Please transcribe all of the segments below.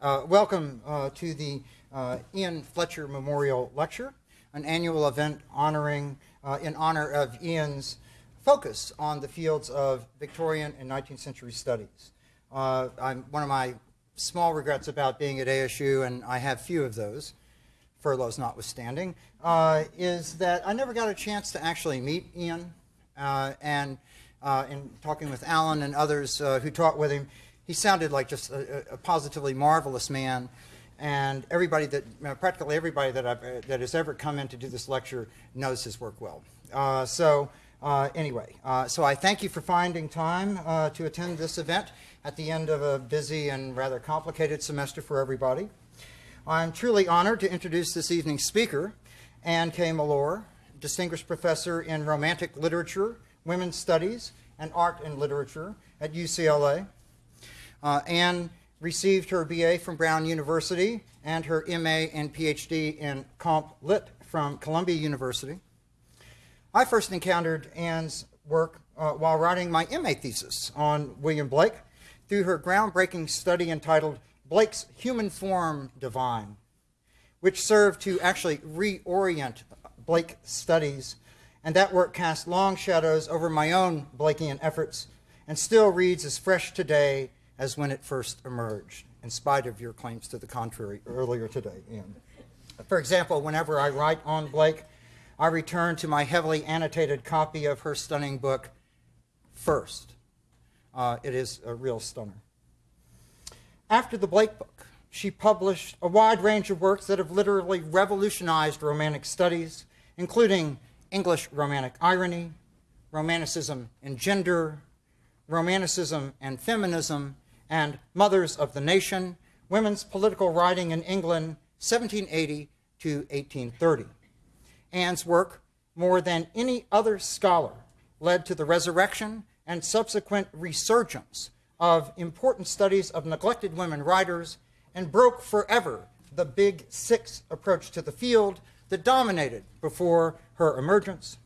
Uh, welcome uh, to the uh, Ian Fletcher Memorial Lecture, an annual event honoring, uh, in honor of Ian's focus on the fields of Victorian and 19th century studies. Uh, I'm, one of my small regrets about being at ASU, and I have few of those, furloughs notwithstanding, uh, is that I never got a chance to actually meet Ian. and in talking with Alan and others who taught with him, he sounded like just a, a positively marvelous man. And everybody that, you know, practically everybody that, I've, uh, that has ever come in to do this lecture knows his work well. Uh, so uh, anyway, uh, so I thank you for finding time uh, to attend this event at the end of a busy and rather complicated semester for everybody. I'm truly honored to introduce this evening's speaker, Anne K. Mellor, Distinguished Professor in Romantic Literature, Women's Studies, and Art and Literature at UCLA. Uh, Anne received her BA from Brown University and her MA and PhD in Comp Lit from Columbia University. I first encountered Anne's work uh, while writing my MA thesis on William Blake through her groundbreaking study entitled Blake's Human Form Divine, which served to actually reorient Blake studies, and that work cast long shadows over my own Blakean efforts and still reads as fresh today as when it first emerged, in spite of your claims to the contrary earlier today, Ian. For example, whenever I write on Blake, I return to my heavily annotated copy of her stunning book first. Uh, it is a real stunner. After the Blake book, she published a wide range of works that have literally revolutionized Romantic studies, including English Romantic irony, Romanticism and gender, Romanticism and feminism, and Mothers of the Nation, Women's Political Writing in England, 1780 to 1830. Anne's work, more than any other scholar, led to the resurrection and subsequent resurgence of important studies of neglected women writers and broke forever the big six approach to the field that dominated before her emergence.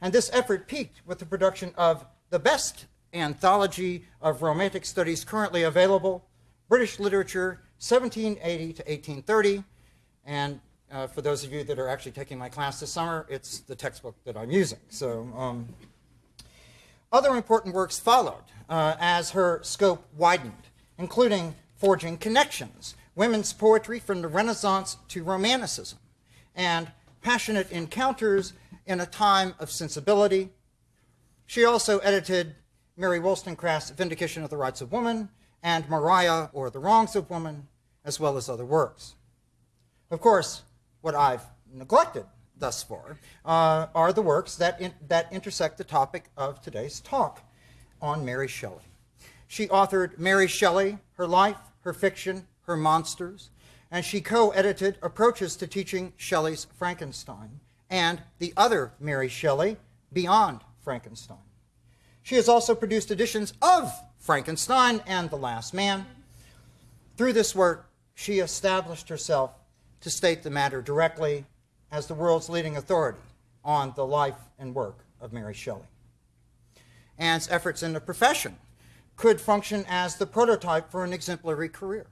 And this effort peaked with the production of the best anthology of Romantic studies currently available, British Literature, 1780 to 1830. And uh, for those of you that are actually taking my class this summer, it's the textbook that I'm using. So um, other important works followed uh, as her scope widened, including Forging Connections, Women's Poetry from the Renaissance to Romanticism, and Passionate Encounters in a Time of Sensibility. She also edited Mary Wollstonecraft's Vindication of the Rights of Woman, and Maria, or The Wrongs of Woman, as well as other works. Of course, what I've neglected thus far uh, are the works that, in, that intersect the topic of today's talk on Mary Shelley. She authored Mary Shelley, Her Life, Her Fiction, Her Monsters, and she co-edited Approaches to Teaching Shelley's Frankenstein and the other Mary Shelley, Beyond Frankenstein. She has also produced editions of Frankenstein and The Last Man. Through this work, she established herself to state the matter directly as the world's leading authority on the life and work of Mary Shelley. Anne's efforts in the profession could function as the prototype for an exemplary career.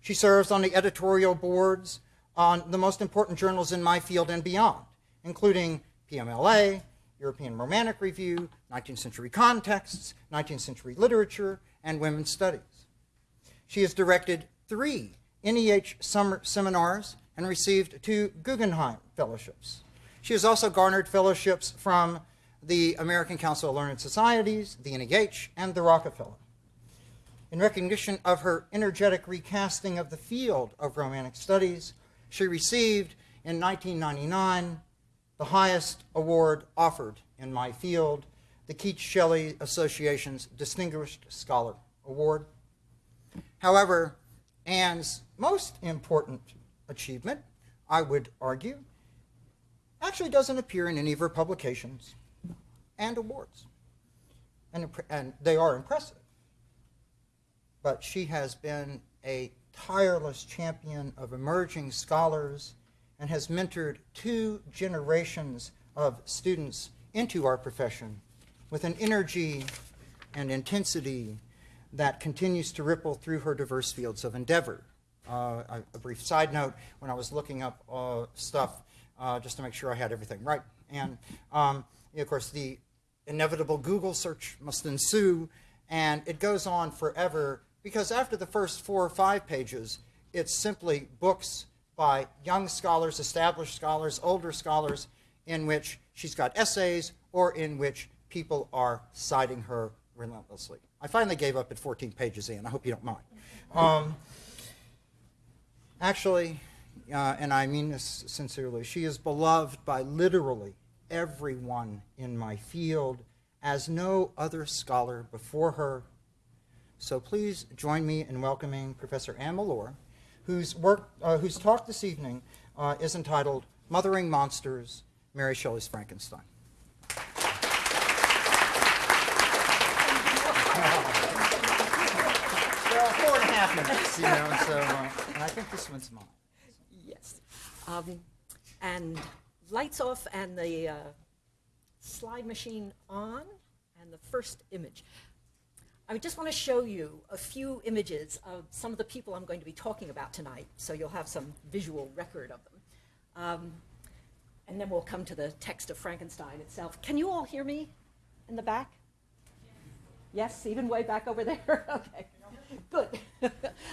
She serves on the editorial boards on the most important journals in my field and beyond, including PMLA, European Romantic Review, 19th Century Contexts, 19th Century Literature, and Women's Studies. She has directed three NEH summer seminars and received two Guggenheim Fellowships. She has also garnered fellowships from the American Council of Learned Societies, the NEH, and the Rockefeller. In recognition of her energetic recasting of the field of Romantic Studies, she received in 1999 the highest award offered in my field, the Keats Shelley Association's Distinguished Scholar Award. However, Anne's most important achievement, I would argue, actually doesn't appear in any of her publications and awards. And, and they are impressive. But she has been a tireless champion of emerging scholars and has mentored two generations of students into our profession with an energy and intensity that continues to ripple through her diverse fields of endeavor. uh, a, a brief side note when I was looking up uh, stuff uh, just to make sure I had everything right. And um, of course, the inevitable Google search must ensue, and it goes on forever because after the first four or five pages, it's simply books by young scholars, established scholars, older scholars, in which she's got essays or in which people are citing her relentlessly. I finally gave up at 14 pages in. I hope you don't mind. Um, actually, uh, and I mean this sincerely, she is beloved by literally everyone in my field as no other scholar before her. So please join me in welcoming Professor Anne Mellor, whose, work, uh, whose talk this evening uh, is entitled Mothering Monsters, Mary Shelley's Frankenstein. Four and a half you know, so, uh, and I think this one's mine. Yes. Um, and lights off and the uh, slide machine on and the first image. I just want to show you a few images of some of the people I'm going to be talking about tonight, so you'll have some visual record of them. Um, and then we'll come to the text of Frankenstein itself. Can you all hear me in the back? Yes, even way back over there? okay, good.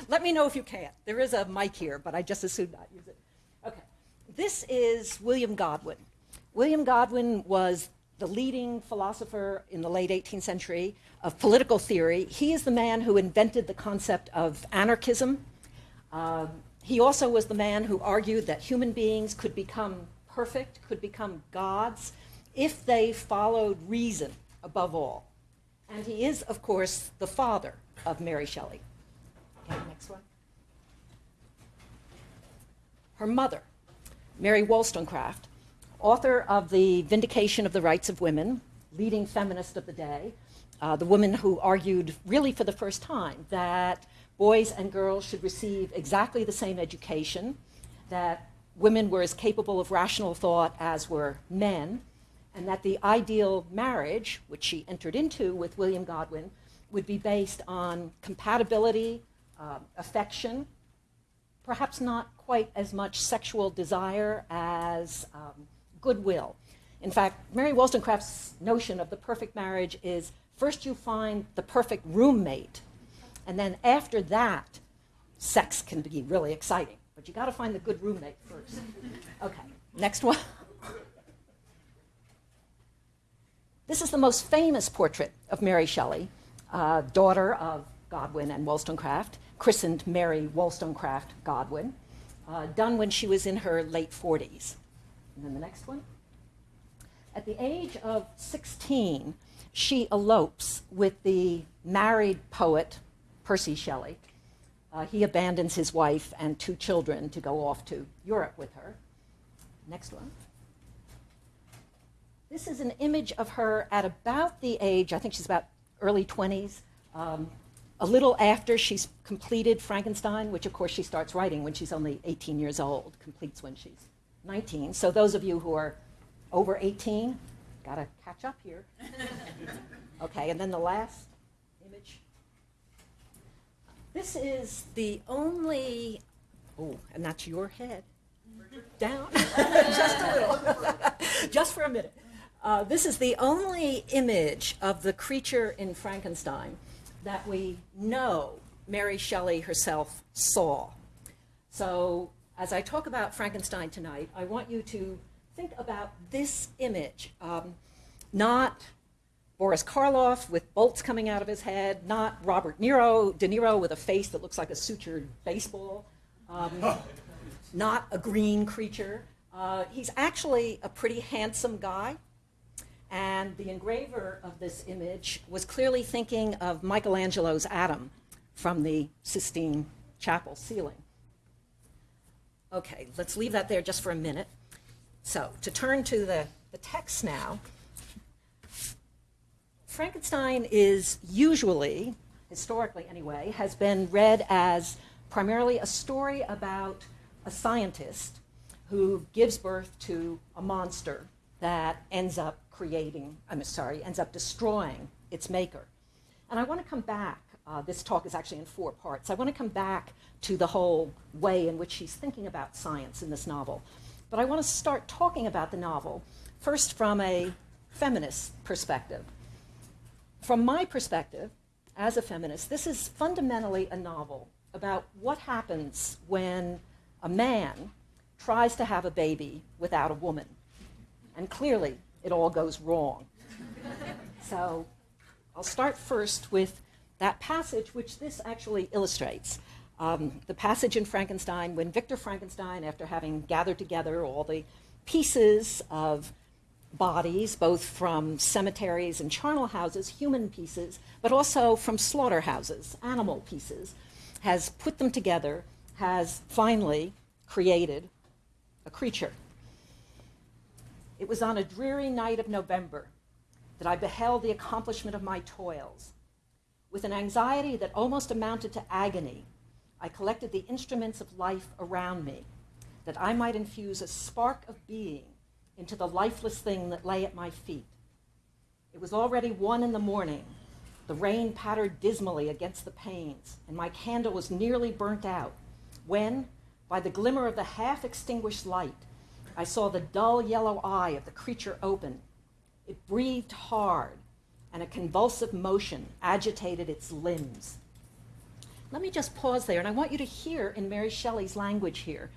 Let me know if you can't. There is a mic here, but I just as soon not use it. Okay, this is William Godwin. William Godwin was the leading philosopher in the late 18th century of political theory. He is the man who invented the concept of anarchism. Um, he also was the man who argued that human beings could become perfect, could become gods, if they followed reason above all. And he is, of course, the father of Mary Shelley. Okay, next one. Her mother, Mary Wollstonecraft, author of The Vindication of the Rights of Women, leading feminist of the day, uh, the woman who argued, really for the first time, that boys and girls should receive exactly the same education, that women were as capable of rational thought as were men, and that the ideal marriage, which she entered into with William Godwin, would be based on compatibility, uh, affection, perhaps not quite as much sexual desire as um, goodwill. In fact, Mary Wollstonecraft's notion of the perfect marriage is first you find the perfect roommate, and then after that, sex can be really exciting. But you got to find the good roommate first. Okay, next one. This is the most famous portrait of Mary Shelley, uh, daughter of Godwin and Wollstonecraft, christened Mary Wollstonecraft Godwin, uh, done when she was in her late 40s. And then the next one. At the age of 16, she elopes with the married poet Percy Shelley, uh, he abandons his wife and two children to go off to Europe with her. Next one. This is an image of her at about the age, I think she's about early 20s, um, a little after she's completed Frankenstein, which of course she starts writing when she's only 18 years old, completes when she's 19. So those of you who are over 18, got to catch up here. okay, and then the last image. this is the only, oh, and that's your head. Down, just a little, just for a minute. Uh, this is the only image of the creature in Frankenstein that we know Mary Shelley herself saw. So, as I talk about Frankenstein tonight, I want you to think about this image, um, not Boris Karloff with bolts coming out of his head, not Robert Niro, De Niro with a face that looks like a sutured baseball, um, not a green creature. Uh, he's actually a pretty handsome guy. And the engraver of this image was clearly thinking of Michelangelo's Adam from the Sistine Chapel ceiling. Okay, let's leave that there just for a minute. So, to turn to the, the text now, Frankenstein is usually, historically anyway, has been read as primarily a story about a scientist who gives birth to a monster that ends up creating, I'm sorry, ends up destroying its maker. And I want to come back uh, this talk is actually in four parts. I want to come back to the whole way in which she's thinking about science in this novel. But I want to start talking about the novel first from a feminist perspective. From my perspective, as a feminist, this is fundamentally a novel about what happens when a man tries to have a baby without a woman. And clearly, it all goes wrong. so I'll start first with that passage, which this actually illustrates. Um, the passage in Frankenstein when Victor Frankenstein, after having gathered together all the pieces of bodies, both from cemeteries and charnel houses, human pieces, but also from slaughterhouses, animal pieces, has put them together, has finally created a creature. It was on a dreary night of November that I beheld the accomplishment of my toils. With an anxiety that almost amounted to agony, I collected the instruments of life around me, that I might infuse a spark of being into the lifeless thing that lay at my feet. It was already one in the morning. The rain pattered dismally against the panes, and my candle was nearly burnt out, when, by the glimmer of the half extinguished light, I saw the dull yellow eye of the creature open. It breathed hard, and a convulsive motion agitated its limbs. Let me just pause there, and I want you to hear in Mary Shelley's language here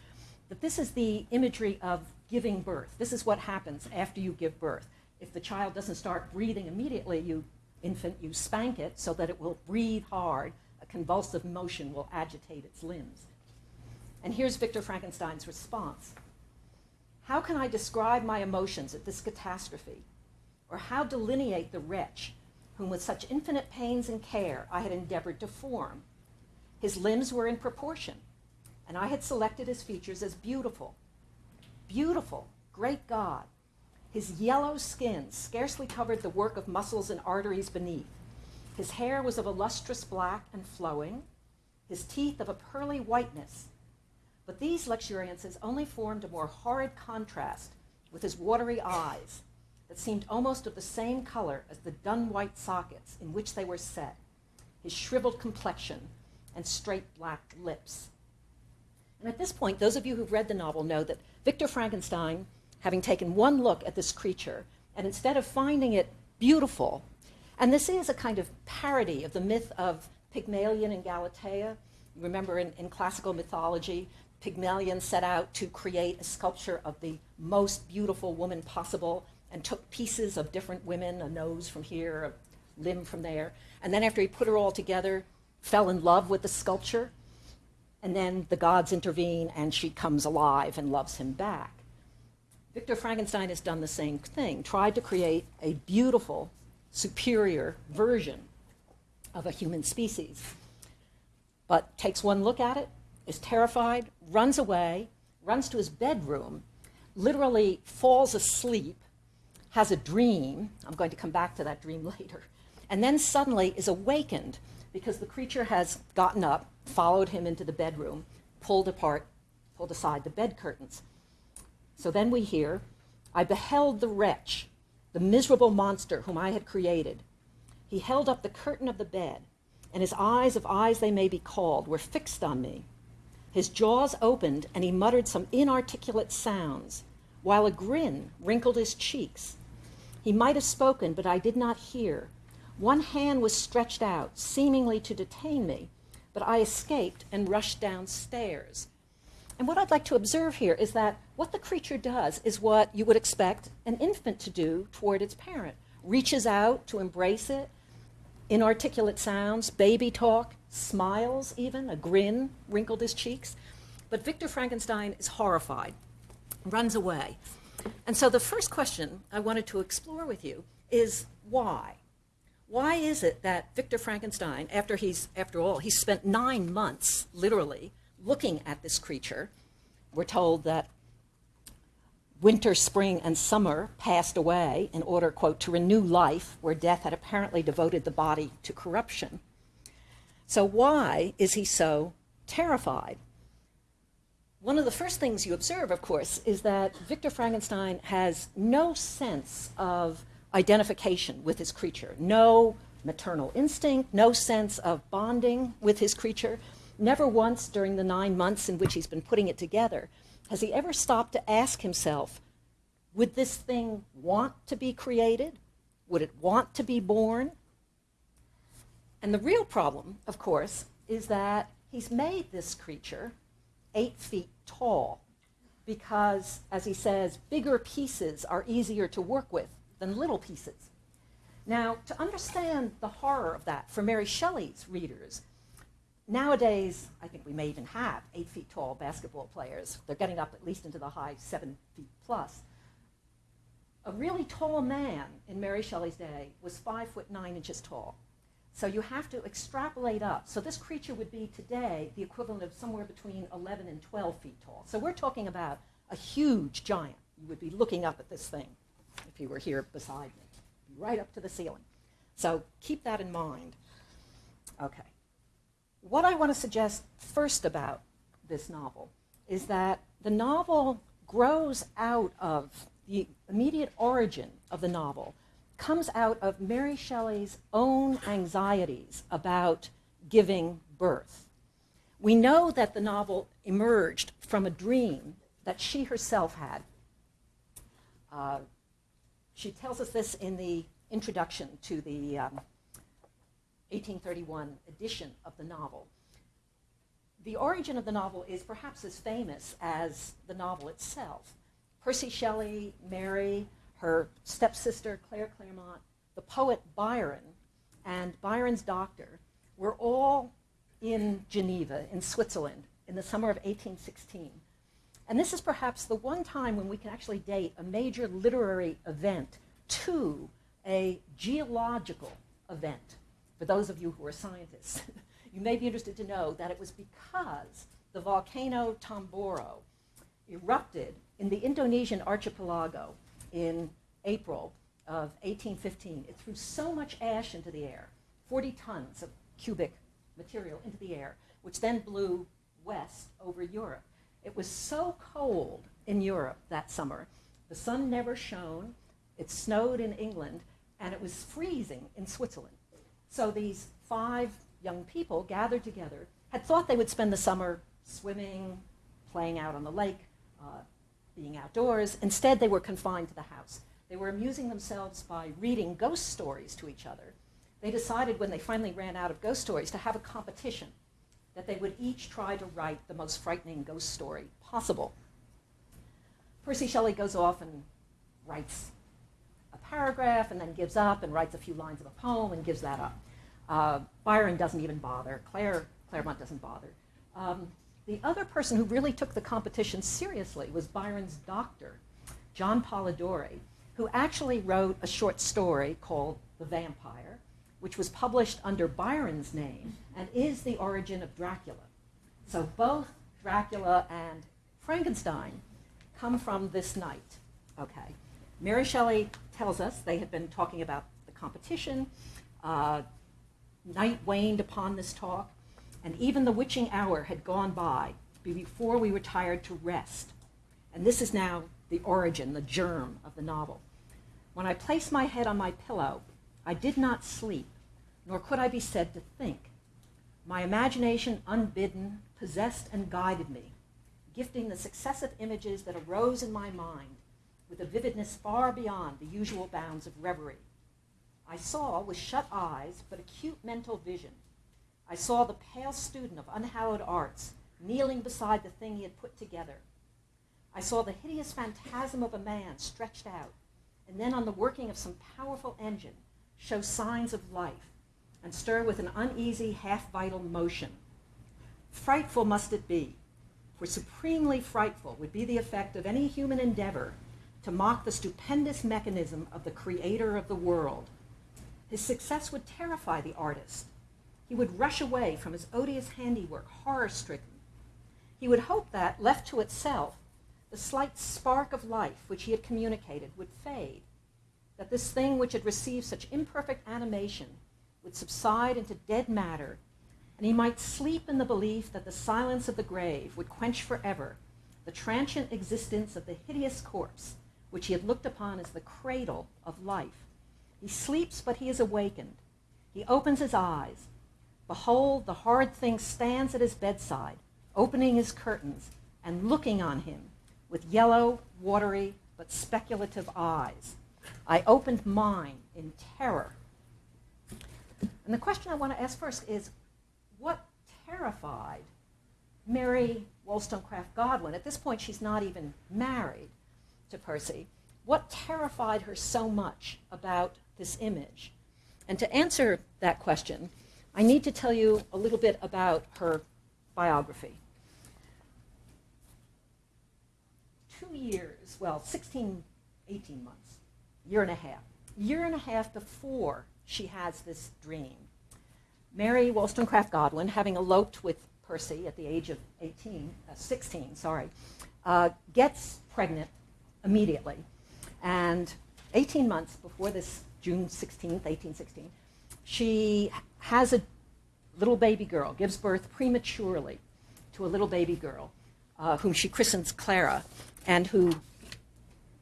that this is the imagery of giving birth. This is what happens after you give birth. If the child doesn't start breathing immediately, you infant, you spank it so that it will breathe hard. A convulsive motion will agitate its limbs. And here's Victor Frankenstein's response. How can I describe my emotions at this catastrophe? Or how delineate the wretch whom with such infinite pains and care I had endeavored to form? His limbs were in proportion, and I had selected his features as beautiful, beautiful, great God. His yellow skin scarcely covered the work of muscles and arteries beneath. His hair was of a lustrous black and flowing, his teeth of a pearly whiteness. But these luxuriances only formed a more horrid contrast with his watery eyes that seemed almost of the same color as the dun white sockets in which they were set, his shriveled complexion, and straight black lips. And at this point, those of you who've read the novel know that Victor Frankenstein, having taken one look at this creature, and instead of finding it beautiful, and this is a kind of parody of the myth of Pygmalion and Galatea. You Remember in, in classical mythology, Pygmalion set out to create a sculpture of the most beautiful woman possible and took pieces of different women, a nose from here, a limb from there. And then after he put her all together, fell in love with the sculpture and then the gods intervene and she comes alive and loves him back. Victor Frankenstein has done the same thing, tried to create a beautiful, superior version of a human species, but takes one look at it, is terrified, runs away, runs to his bedroom, literally falls asleep, has a dream. I'm going to come back to that dream later. And then suddenly is awakened because the creature has gotten up, followed him into the bedroom, pulled apart, pulled aside the bed curtains. So then we hear, I beheld the wretch, the miserable monster whom I had created. He held up the curtain of the bed, and his eyes, of eyes they may be called, were fixed on me. His jaws opened, and he muttered some inarticulate sounds, while a grin wrinkled his cheeks. He might have spoken, but I did not hear, one hand was stretched out, seemingly to detain me, but I escaped and rushed downstairs. And what I'd like to observe here is that what the creature does is what you would expect an infant to do toward its parent reaches out to embrace it, inarticulate sounds, baby talk, smiles even, a grin wrinkled his cheeks. But Victor Frankenstein is horrified, runs away. And so the first question I wanted to explore with you is why? why is it that Victor Frankenstein, after he's, after all, he spent nine months, literally, looking at this creature, we're told that winter, spring, and summer passed away in order, quote, to renew life where death had apparently devoted the body to corruption. So, why is he so terrified? One of the first things you observe, of course, is that Victor Frankenstein has no sense of identification with his creature, no maternal instinct, no sense of bonding with his creature. Never once during the nine months in which he's been putting it together has he ever stopped to ask himself, would this thing want to be created? Would it want to be born? And the real problem, of course, is that he's made this creature eight feet tall because, as he says, bigger pieces are easier to work with than little pieces. Now, to understand the horror of that for Mary Shelley's readers, nowadays, I think we may even have eight feet tall basketball players. They're getting up at least into the high seven feet plus. A really tall man in Mary Shelley's day was five foot nine inches tall. So you have to extrapolate up. So this creature would be today the equivalent of somewhere between 11 and 12 feet tall. So we're talking about a huge giant. You would be looking up at this thing if you were here beside me right up to the ceiling. So keep that in mind. Okay. What I want to suggest first about this novel is that the novel grows out of the immediate origin of the novel, comes out of Mary Shelley's own anxieties about giving birth. We know that the novel emerged from a dream that she herself had. Uh, she tells us this in the introduction to the um, 1831 edition of the novel. The origin of the novel is perhaps as famous as the novel itself. Percy Shelley, Mary, her stepsister Claire Clairmont, the poet Byron, and Byron's doctor were all in Geneva, in Switzerland, in the summer of 1816. And this is perhaps the one time when we can actually date a major literary event to a geological event. For those of you who are scientists, you may be interested to know that it was because the volcano Tambora erupted in the Indonesian archipelago in April of 1815. It threw so much ash into the air, 40 tons of cubic material into the air, which then blew west over Europe. It was so cold in Europe that summer. The sun never shone. It snowed in England, and it was freezing in Switzerland. So these five young people gathered together, had thought they would spend the summer swimming, playing out on the lake, uh, being outdoors. Instead, they were confined to the house. They were amusing themselves by reading ghost stories to each other. They decided when they finally ran out of ghost stories to have a competition that they would each try to write the most frightening ghost story possible. Percy Shelley goes off and writes a paragraph and then gives up and writes a few lines of a poem and gives that up. Uh, Byron doesn't even bother. Claire Clairmont doesn't bother. Um, the other person who really took the competition seriously was Byron's doctor, John Polidori, who actually wrote a short story called The Vampire, which was published under Byron's name and is the origin of Dracula. So both Dracula and Frankenstein come from this night. Okay. Mary Shelley tells us they had been talking about the competition. Uh, night waned upon this talk, and even the witching hour had gone by before we retired to rest. And this is now the origin, the germ of the novel. When I placed my head on my pillow, I did not sleep, nor could I be said to think. My imagination, unbidden, possessed and guided me, gifting the successive images that arose in my mind with a vividness far beyond the usual bounds of reverie. I saw with shut eyes but acute mental vision. I saw the pale student of unhallowed arts kneeling beside the thing he had put together. I saw the hideous phantasm of a man stretched out, and then on the working of some powerful engine show signs of life and stir with an uneasy, half vital motion. Frightful must it be, for supremely frightful would be the effect of any human endeavor to mock the stupendous mechanism of the creator of the world. His success would terrify the artist. He would rush away from his odious handiwork, horror stricken. He would hope that, left to itself, the slight spark of life which he had communicated would fade, that this thing which had received such imperfect animation would subside into dead matter, and he might sleep in the belief that the silence of the grave would quench forever the transient existence of the hideous corpse which he had looked upon as the cradle of life. He sleeps, but he is awakened. He opens his eyes. Behold, the horrid thing stands at his bedside, opening his curtains and looking on him with yellow, watery, but speculative eyes. I opened mine in terror. And the question I want to ask first is what terrified Mary Wollstonecraft Godwin? At this point, she's not even married to Percy. What terrified her so much about this image? And to answer that question, I need to tell you a little bit about her biography. Two years, well, 16, 18 months, year and a half, year and a half before she has this dream, Mary Wollstonecraft Godwin, having eloped with Percy at the age of 18, uh, 16, sorry, uh, gets pregnant immediately. And 18 months before this June 16th, 1816, she has a little baby girl, gives birth prematurely to a little baby girl uh, whom she christens Clara and who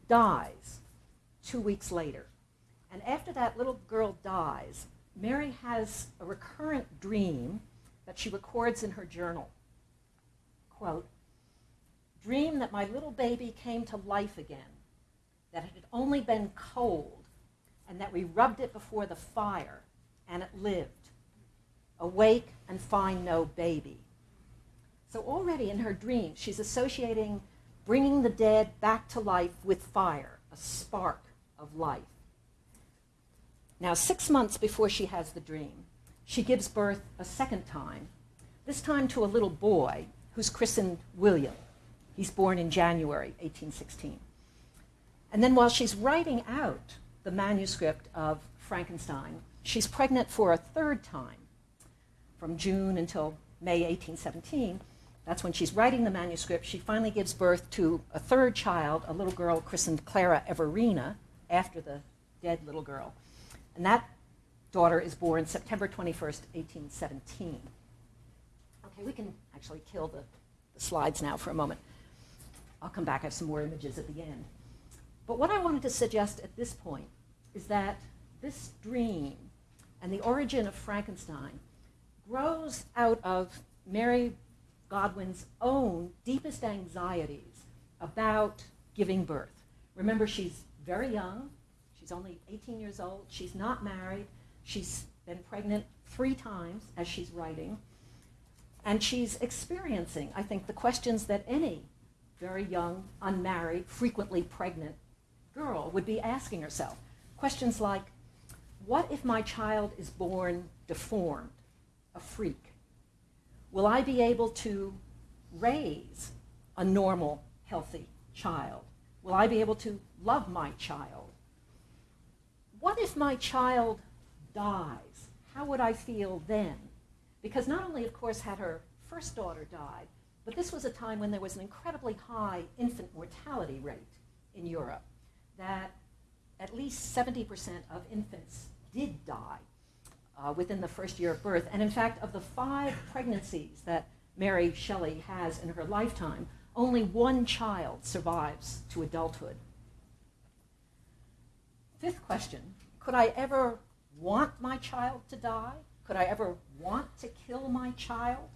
dies two weeks later. And after that little girl dies, Mary has a recurrent dream that she records in her journal. Quote, dream that my little baby came to life again, that it had only been cold, and that we rubbed it before the fire, and it lived. Awake and find no baby. So already in her dream, she's associating bringing the dead back to life with fire, a spark of life. Now, six months before she has the dream, she gives birth a second time, this time to a little boy who's christened William. He's born in January 1816. And then while she's writing out the manuscript of Frankenstein, she's pregnant for a third time from June until May 1817. That's when she's writing the manuscript. She finally gives birth to a third child, a little girl christened Clara Everina, after the dead little girl. And that daughter is born September 21st, 1817. Okay, we can actually kill the, the slides now for a moment. I'll come back, I have some more images at the end. But what I wanted to suggest at this point is that this dream and the origin of Frankenstein grows out of Mary Godwin's own deepest anxieties about giving birth. Remember, she's very young. She's only 18 years old. She's not married. She's been pregnant three times as she's writing. And she's experiencing, I think, the questions that any very young, unmarried, frequently pregnant girl would be asking herself. Questions like, what if my child is born deformed, a freak? Will I be able to raise a normal, healthy child? Will I be able to love my child? What if my child dies? How would I feel then? Because not only, of course, had her first daughter died, but this was a time when there was an incredibly high infant mortality rate in Europe that at least 70% of infants did die uh, within the first year of birth. And in fact, of the five pregnancies that Mary Shelley has in her lifetime, only one child survives to adulthood. Fifth question Could I ever want my child to die? Could I ever want to kill my child?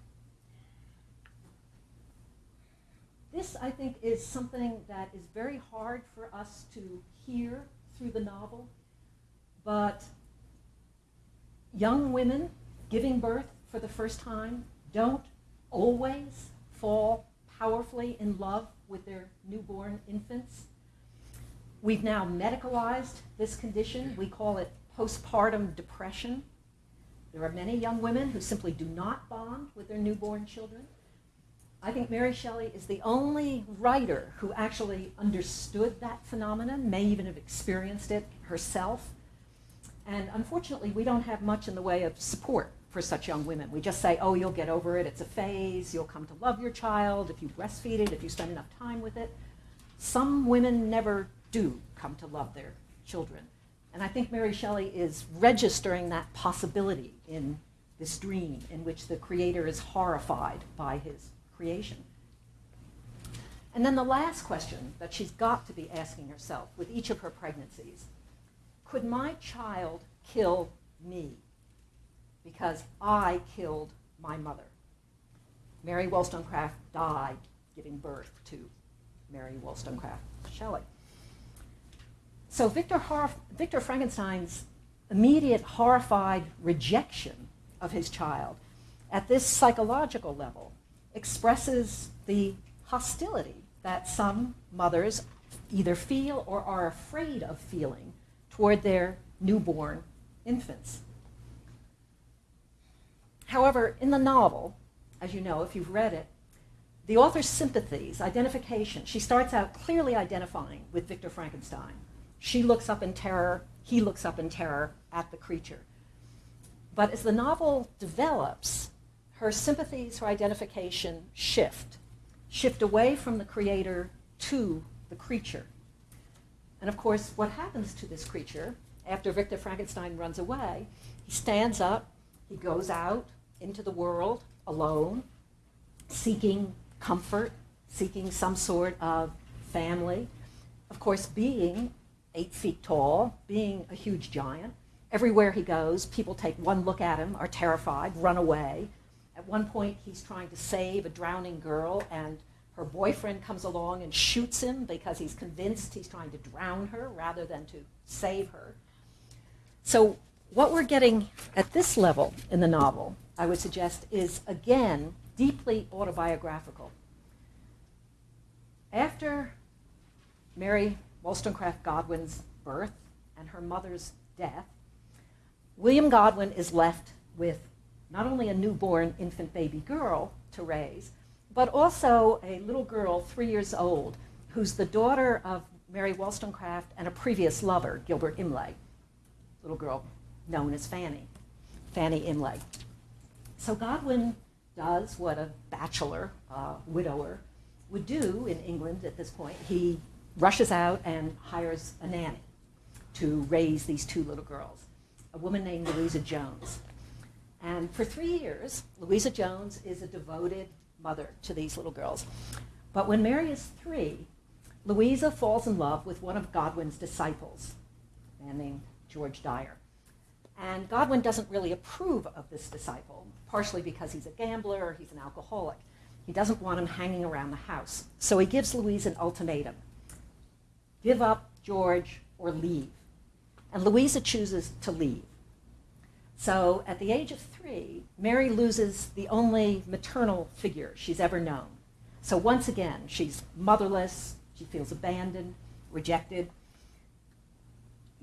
This, I think, is something that is very hard for us to hear through the novel, but young women giving birth for the first time don't always fall powerfully in love with their newborn infants. We've now medicalized this condition. We call it postpartum depression. There are many young women who simply do not bond with their newborn children. I think Mary Shelley is the only writer who actually understood that phenomenon, may even have experienced it herself. And unfortunately, we don't have much in the way of support for such young women. We just say, oh, you'll get over it, it's a phase, you'll come to love your child if you breastfeed it, if you spend enough time with it. Some women never do come to love their children. And I think Mary Shelley is registering that possibility in this dream in which the creator is horrified by his creation. And then the last question that she's got to be asking herself with each of her pregnancies could my child kill me? because I killed my mother. Mary Wollstonecraft died giving birth to Mary Wollstonecraft Shelley. So Victor, Hor- Victor Frankenstein's immediate horrified rejection of his child at this psychological level expresses the hostility that some mothers either feel or are afraid of feeling toward their newborn infants. However, in the novel, as you know, if you've read it, the author's sympathies, identification, she starts out clearly identifying with Victor Frankenstein. She looks up in terror, he looks up in terror at the creature. But as the novel develops, her sympathies, her identification shift, shift away from the creator to the creature. And of course, what happens to this creature after Victor Frankenstein runs away? He stands up, he goes out into the world alone, seeking comfort, seeking some sort of family. Of course, being eight feet tall, being a huge giant, everywhere he goes, people take one look at him, are terrified, run away. At one point, he's trying to save a drowning girl, and her boyfriend comes along and shoots him because he's convinced he's trying to drown her rather than to save her. So, what we're getting at this level in the novel, I would suggest, is again deeply autobiographical. After Mary Wollstonecraft Godwin's birth and her mother's death, William Godwin is left with not only a newborn infant baby girl to raise, but also a little girl, three years old, who's the daughter of Mary Wollstonecraft and a previous lover, Gilbert Imlay, little girl known as Fanny, Fanny Imlay. So Godwin does what a bachelor, uh, widower, would do in England at this point. He rushes out and hires a nanny to raise these two little girls, a woman named Louisa Jones. And for three years, Louisa Jones is a devoted mother to these little girls. But when Mary is three, Louisa falls in love with one of Godwin's disciples, a man named George Dyer. And Godwin doesn't really approve of this disciple, partially because he's a gambler, he's an alcoholic. He doesn't want him hanging around the house. So he gives Louise an ultimatum give up George or leave. And Louisa chooses to leave. So at the age of three, Mary loses the only maternal figure she's ever known. So once again, she's motherless, she feels abandoned, rejected.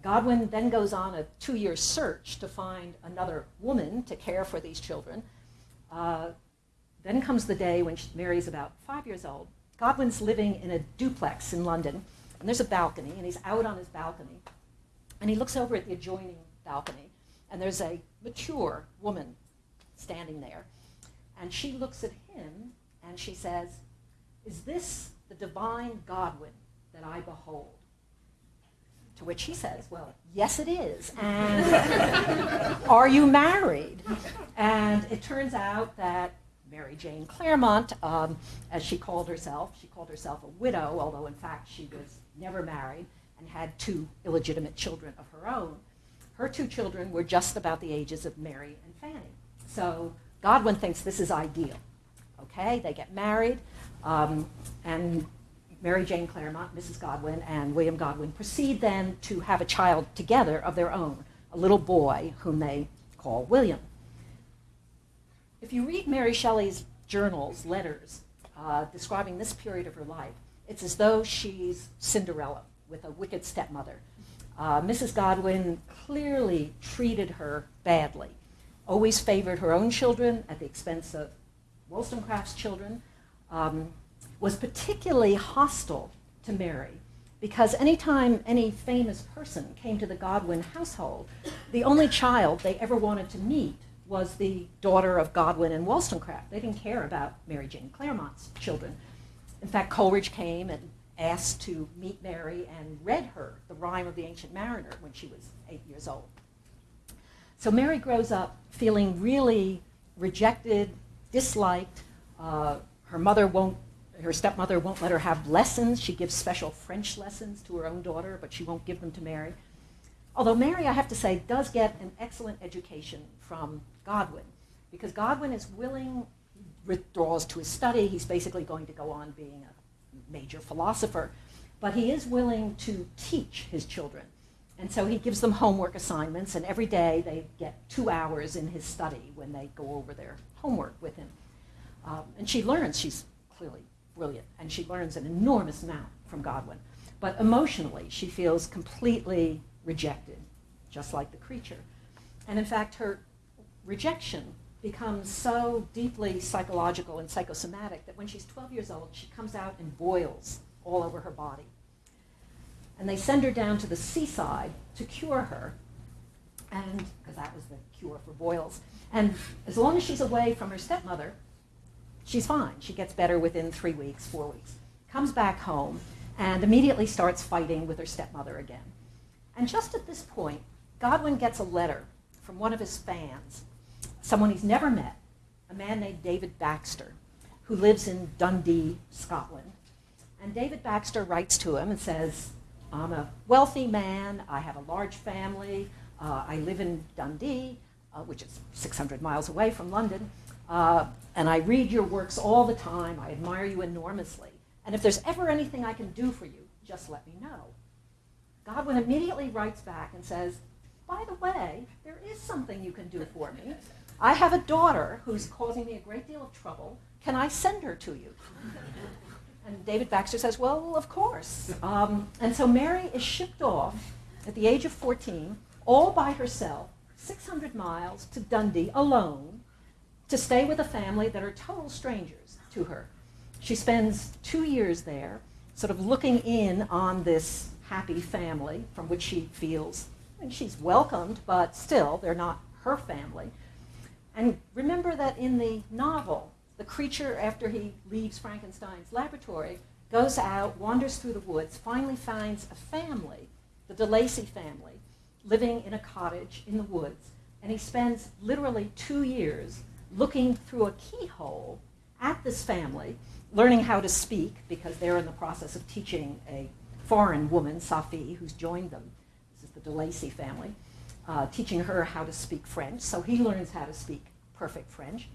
Godwin then goes on a two year search to find another woman to care for these children. Uh, then comes the day when Mary's about five years old. Godwin's living in a duplex in London, and there's a balcony, and he's out on his balcony, and he looks over at the adjoining balcony, and there's a mature woman standing there, and she looks at him and she says, Is this the divine Godwin that I behold? To which he says, Well, yes, it is. And are you married? And it turns out that Mary Jane Clairmont, um, as she called herself, she called herself a widow, although in fact she was never married and had two illegitimate children of her own. Her two children were just about the ages of Mary and Fanny. So Godwin thinks this is ideal. Okay, they get married, um, and Mary Jane Clairmont, Mrs. Godwin, and William Godwin proceed then to have a child together of their own, a little boy whom they call William. If you read Mary Shelley's journals, letters, uh, describing this period of her life, it's as though she's Cinderella with a wicked stepmother. Uh, Mrs. Godwin clearly treated her badly, always favored her own children at the expense of Wollstonecraft's children. Um, was particularly hostile to Mary because anytime any famous person came to the Godwin household, the only child they ever wanted to meet was the daughter of Godwin and Wollstonecraft. They didn't care about Mary Jane Clairmont's children. In fact, Coleridge came and asked to meet Mary and read her the rime of the Ancient Mariner when she was eight years old. So Mary grows up feeling really rejected, disliked. Uh, her mother won't her stepmother won't let her have lessons. She gives special French lessons to her own daughter, but she won't give them to Mary. Although Mary, I have to say, does get an excellent education from Godwin, because Godwin is willing, withdraws to his study. He's basically going to go on being a major philosopher, but he is willing to teach his children. And so he gives them homework assignments, and every day they get two hours in his study when they go over their homework with him. Um, and she learns, she's clearly brilliant, and she learns an enormous amount from Godwin. But emotionally, she feels completely rejected, just like the creature. And in fact, her rejection becomes so deeply psychological and psychosomatic that when she's 12 years old, she comes out in boils all over her body. And they send her down to the seaside to cure her, and because that was the cure for boils. And as long as she's away from her stepmother, she's fine. She gets better within three weeks, four weeks. Comes back home and immediately starts fighting with her stepmother again. And just at this point, Godwin gets a letter from one of his fans, someone he's never met, a man named David Baxter, who lives in Dundee, Scotland. And David Baxter writes to him and says, I'm a wealthy man, I have a large family, uh, I live in Dundee, uh, which is 600 miles away from London, uh, and I read your works all the time, I admire you enormously. And if there's ever anything I can do for you, just let me know. Godwin immediately writes back and says, By the way, there is something you can do for me. I have a daughter who's causing me a great deal of trouble. Can I send her to you? And David Baxter says, Well, of course. Um, and so Mary is shipped off at the age of 14, all by herself, 600 miles to Dundee alone, to stay with a family that are total strangers to her. She spends two years there, sort of looking in on this happy family from which she feels and she's welcomed, but still, they're not her family. And remember that in the novel, the creature, after he leaves Frankenstein's laboratory, goes out, wanders through the woods, finally finds a family, the DeLacy family, living in a cottage in the woods. And he spends literally two years looking through a keyhole at this family, learning how to speak, because they're in the process of teaching a foreign woman, Safie, who's joined them. This is the DeLacy family, uh, teaching her how to speak French. So he learns how to speak perfect French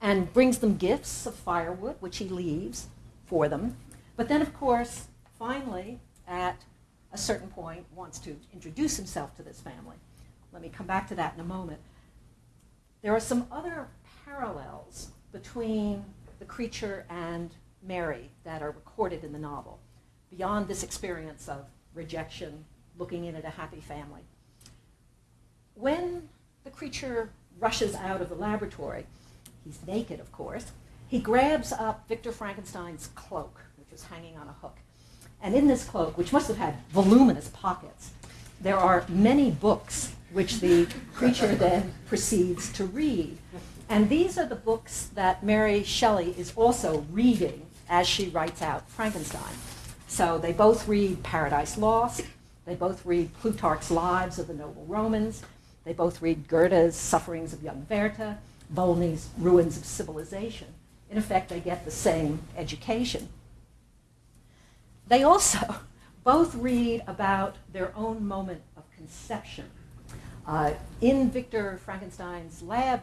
and brings them gifts of firewood, which he leaves for them. But then, of course, finally, at a certain point, wants to introduce himself to this family. Let me come back to that in a moment. There are some other parallels between the creature and Mary that are recorded in the novel, beyond this experience of rejection, looking in at a happy family. When the creature rushes out of the laboratory, he's naked, of course, he grabs up Victor Frankenstein's cloak, which was hanging on a hook. And in this cloak, which must have had voluminous pockets, there are many books which the creature then proceeds to read. And these are the books that Mary Shelley is also reading as she writes out Frankenstein. So they both read Paradise Lost, they both read Plutarch's Lives of the Noble Romans, they both read Goethe's Sufferings of Young Werther, Volney's Ruins of Civilization. In effect, they get the same education. They also both read about their own moment of conception. Uh, in Victor Frankenstein's lab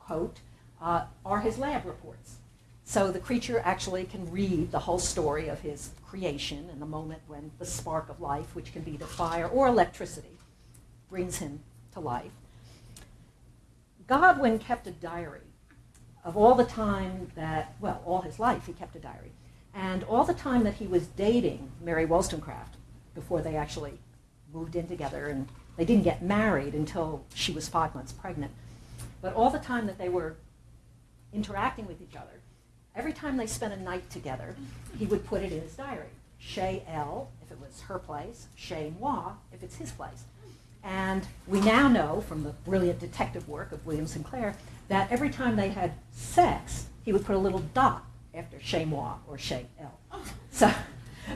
quote uh, are his lab reports. So the creature actually can read the whole story of his creation and the moment when the spark of life, which can be the fire or electricity, brings him to life. Godwin kept a diary of all the time that, well, all his life he kept a diary, and all the time that he was dating Mary Wollstonecraft before they actually moved in together and they didn't get married until she was five months pregnant. But all the time that they were interacting with each other, every time they spent a night together, he would put it in his diary. Chez elle, if it was her place, chez moi, if it's his place. And we now know from the brilliant detective work of William St Clair that every time they had sex, he would put a little dot after chez moi or chez elle. So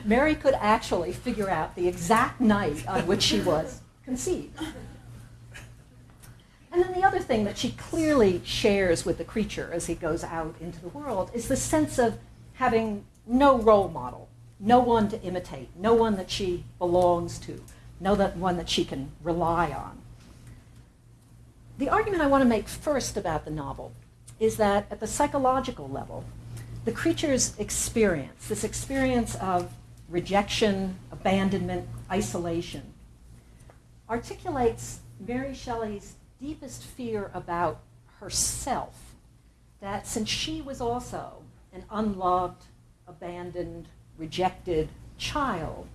Mary could actually figure out the exact night on which she was conceived. And then the other thing that she clearly shares with the creature as he goes out into the world is the sense of having no role model, no one to imitate, no one that she belongs to, know that one that she can rely on. The argument I want to make first about the novel is that at the psychological level, the creature's experience, this experience of rejection, abandonment, isolation, articulates Mary Shelley's deepest fear about herself. That since she was also an unloved, abandoned, rejected child,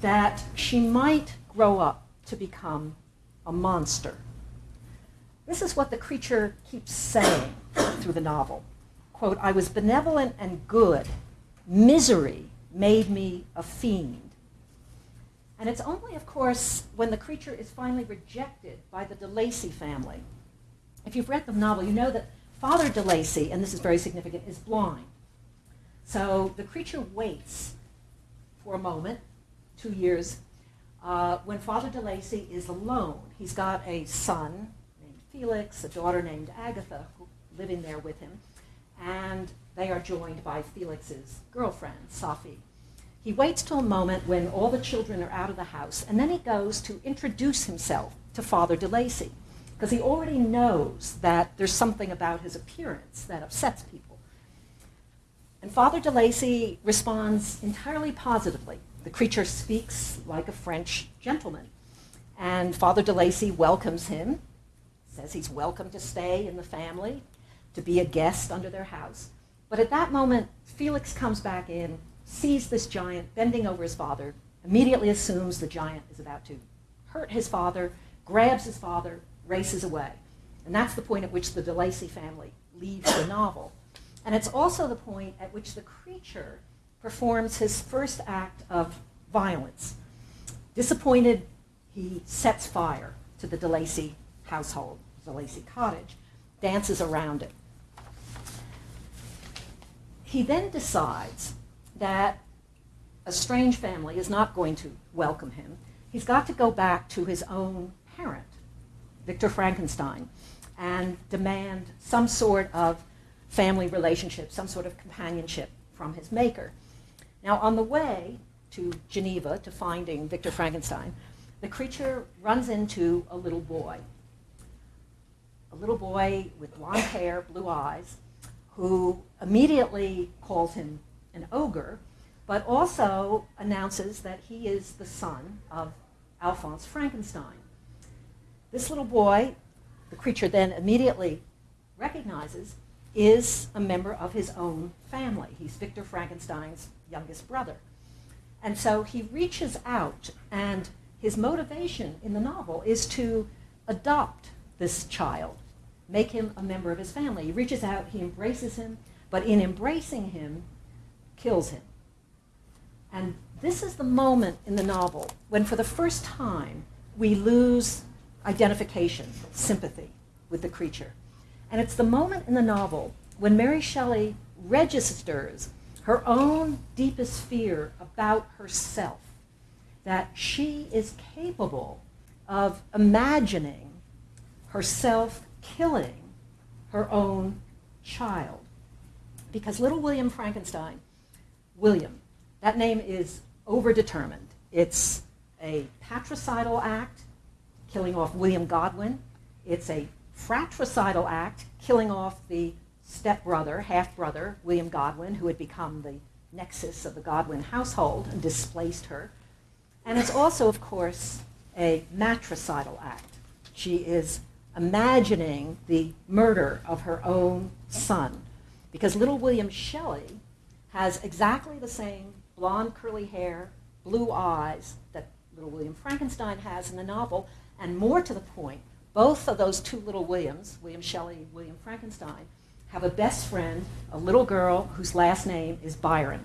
that she might grow up to become a monster. This is what the creature keeps saying through the novel. Quote, I was benevolent and good. Misery made me a fiend. And it's only, of course, when the creature is finally rejected by the de Lacy family. If you've read the novel, you know that Father de Lacy, and this is very significant, is blind. So the creature waits for a moment, two years, uh, when Father de Lacy is alone. He's got a son named Felix, a daughter named Agatha, living there with him, and they are joined by Felix's girlfriend, Safie. He waits till a moment when all the children are out of the house, and then he goes to introduce himself to Father de Lacy, because he already knows that there's something about his appearance that upsets people. And Father de Lacy responds entirely positively. The creature speaks like a French gentleman. And Father de Lacy welcomes him, says he's welcome to stay in the family, to be a guest under their house. But at that moment, Felix comes back in, sees this giant bending over his father, immediately assumes the giant is about to hurt his father, grabs his father, races away. And that's the point at which the de Lacy family leaves the novel. And it's also the point at which the creature performs his first act of violence. Disappointed, he sets fire to the de Lacy household, de Lacy cottage, dances around it. He then decides that a strange family is not going to welcome him. He's got to go back to his own parent, Victor Frankenstein, and demand some sort of family relationship, some sort of companionship from his maker. Now, on the way to Geneva to finding Victor Frankenstein, the creature runs into a little boy. A little boy with blonde hair, blue eyes, who immediately calls him an ogre, but also announces that he is the son of Alphonse Frankenstein. This little boy, the creature then immediately recognizes, is a member of his own family. He's Victor Frankenstein's youngest brother. And so he reaches out, and his motivation in the novel is to adopt this child, make him a member of his family. He reaches out, he embraces him, but in embracing him, kills him. And this is the moment in the novel when, for the first time, we lose identification, sympathy with the creature. And it's the moment in the novel when Mary Shelley registers her own deepest fear about herself, that she is capable of imagining herself killing her own child. Because little William Frankenstein, William, that name is overdetermined. It's a patricidal act, killing off William Godwin. It's a fratricidal act, killing off the stepbrother, half brother, William Godwin, who had become the nexus of the Godwin household and displaced her. And it's also, of course, a matricidal act. She is imagining the murder of her own son. Because little William Shelley has exactly the same blonde curly hair, blue eyes that little William Frankenstein has in the novel, and more to the point, both of those two little Williams, William Shelley and William Frankenstein, have a best friend, a little girl whose last name is Byron.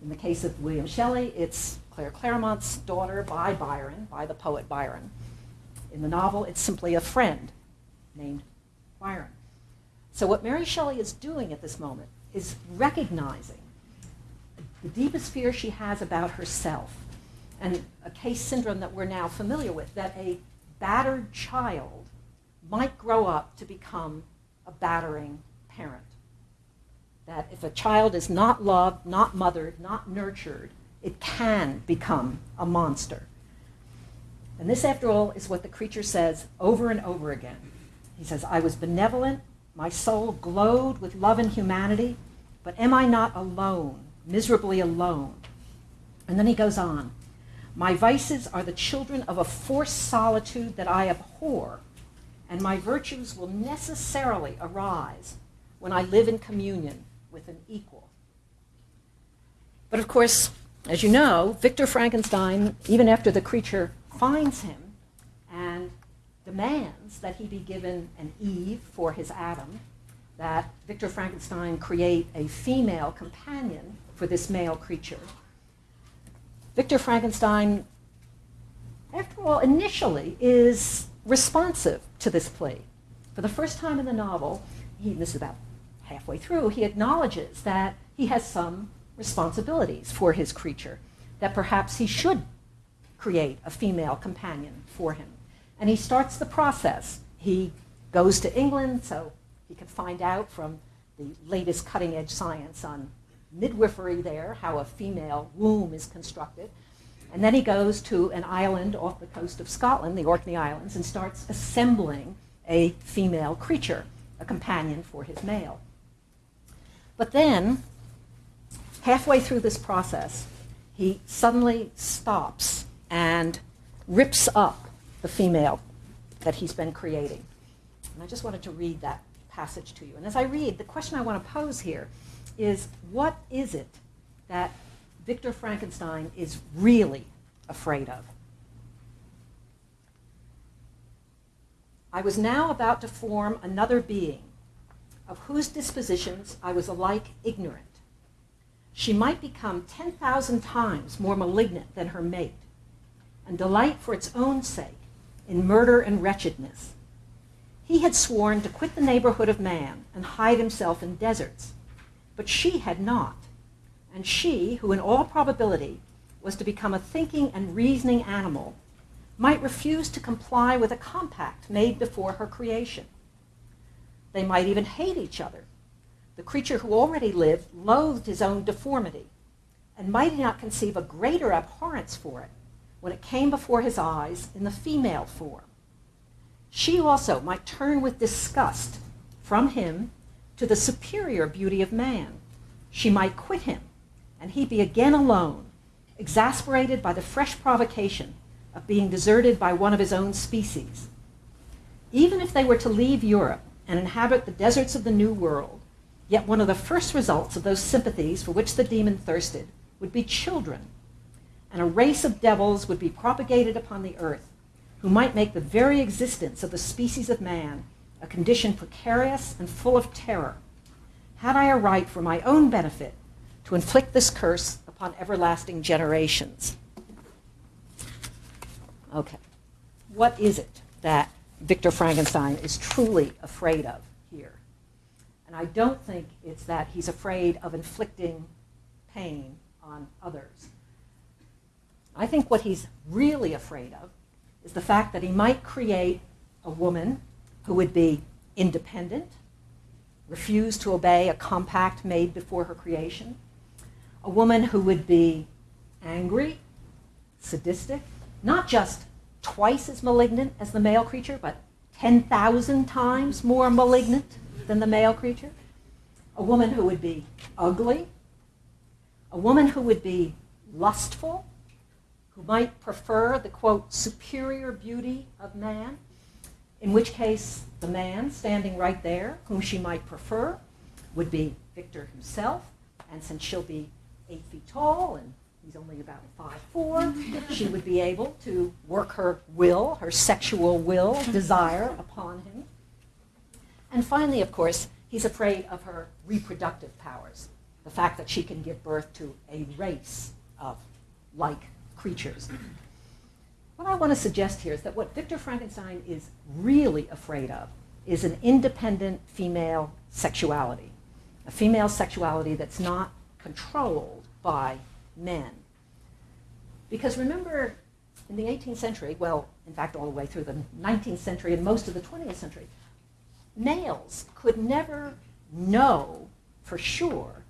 In the case of William Shelley, it's Claire Clairmont's daughter by Byron, by the poet Byron. In the novel, it's simply a friend named Byron. So what Mary Shelley is doing at this moment is recognizing the deepest fear she has about herself and a case syndrome that we're now familiar with, that a battered child might grow up to become a battering parent. That if a child is not loved, not mothered, not nurtured, it can become a monster. And this, after all, is what the creature says over and over again. He says, I was benevolent, my soul glowed with love and humanity, but am I not alone, miserably alone? And then he goes on, My vices are the children of a forced solitude that I abhor, and my virtues will necessarily arise when I live in communion with an equal. But of course, as you know, Victor Frankenstein, even after the creature finds him and demands that he be given an Eve for his Adam, that Victor Frankenstein create a female companion for this male creature. Victor Frankenstein, after all, initially is responsive to this plea. For the first time in the novel, he, this is about halfway through, he acknowledges that he has some responsibilities for his creature, that perhaps he should create a female companion for him. And he starts the process. He goes to England so he can find out from the latest cutting edge science on midwifery there, how a female womb is constructed. And then he goes to an island off the coast of Scotland, the Orkney Islands, and starts assembling a female creature, a companion for his male. But then, halfway through this process, he suddenly stops and rips up the female that he's been creating. And I just wanted to read that passage to you. And as I read, the question I want to pose here is what is it that Victor Frankenstein is really afraid of? I was now about to form another being of whose dispositions I was alike ignorant. She might become 10,000 times more malignant than her mate, and delight for its own sake in murder and wretchedness. He had sworn to quit the neighborhood of man and hide himself in deserts, but she had not. And she, who in all probability was to become a thinking and reasoning animal, might refuse to comply with a compact made before her creation. They might even hate each other. The creature who already lived loathed his own deformity, and might he not conceive a greater abhorrence for it when it came before his eyes in the female form. She also might turn with disgust from him to the superior beauty of man. She might quit him, and he be again alone, exasperated by the fresh provocation of being deserted by one of his own species. Even if they were to leave Europe and inhabit the deserts of the New World, yet one of the first results of those sympathies for which the demon thirsted would be children, and a race of devils would be propagated upon the earth who might make the very existence of the species of man a condition precarious and full of terror. Had I a right for my own benefit to inflict this curse upon everlasting generations? Okay. What is it that Victor Frankenstein is truly afraid of here? And I don't think it's that he's afraid of inflicting pain on others. I think what he's really afraid of is the fact that he might create a woman who would be independent, refuse to obey a compact made before her creation, a woman who would be angry, sadistic, not just twice as malignant as the male creature, but 10,000 times more malignant than the male creature. A woman who would be ugly. A woman who would be lustful, who might prefer the, quote, superior beauty of man, in which case the man standing right there, whom she might prefer, would be Victor himself. And since she'll be eight feet tall and he's only about five four. She would be able to work her will, her sexual will, desire upon him. And finally, of course, he's afraid of her reproductive powers, the fact that she can give birth to a race of like creatures. What I want to suggest here is that what Victor Frankenstein is really afraid of is an independent female sexuality, a female sexuality that's not controlled by men. Because remember, in the 18th century, well, in fact, all the way through the 19th century and most of the 20th century, males could never know for sure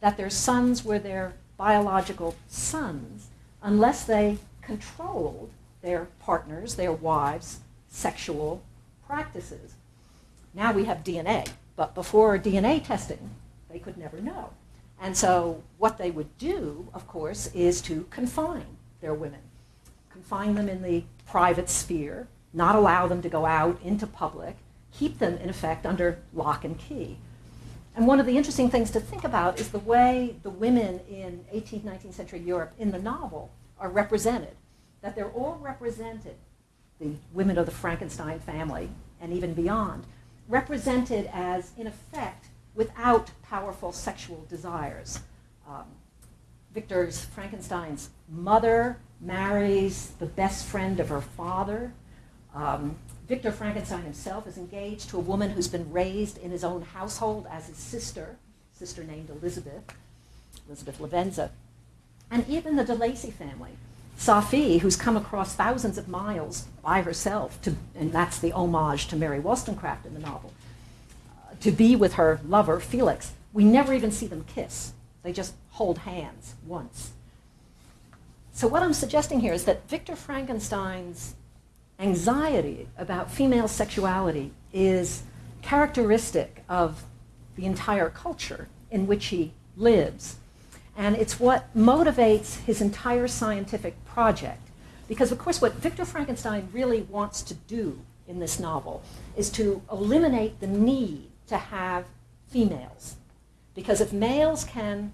that their sons were their biological sons unless they controlled their partners, their wives' sexual practices. Now we have DNA, but before DNA testing, they could never know. And so what they would do, of course, is to confine their women, confine them in the private sphere, not allow them to go out into public, keep them, in effect, under lock and key. And one of the interesting things to think about is the way the women in 18th, 19th century Europe in the novel are represented. That they're all represented, the women of the Frankenstein family and even beyond, represented as, in effect, without powerful sexual desires. Um, Victor's Frankenstein's mother marries the best friend of her father. Um, Victor Frankenstein himself is engaged to a woman who's been raised in his own household as his sister, sister named Elizabeth, Elizabeth Lavenza. And even the de Lacy family, Safie, who's come across thousands of miles by herself, to, and that's the homage to Mary Wollstonecraft in the novel, to be with her lover, Felix. We never even see them kiss. They just hold hands once. So what I'm suggesting here is that Victor Frankenstein's anxiety about female sexuality is characteristic of the entire culture in which he lives. And it's what motivates his entire scientific project. Because, of course, what Victor Frankenstein really wants to do in this novel is to eliminate the need to have females. Because if males can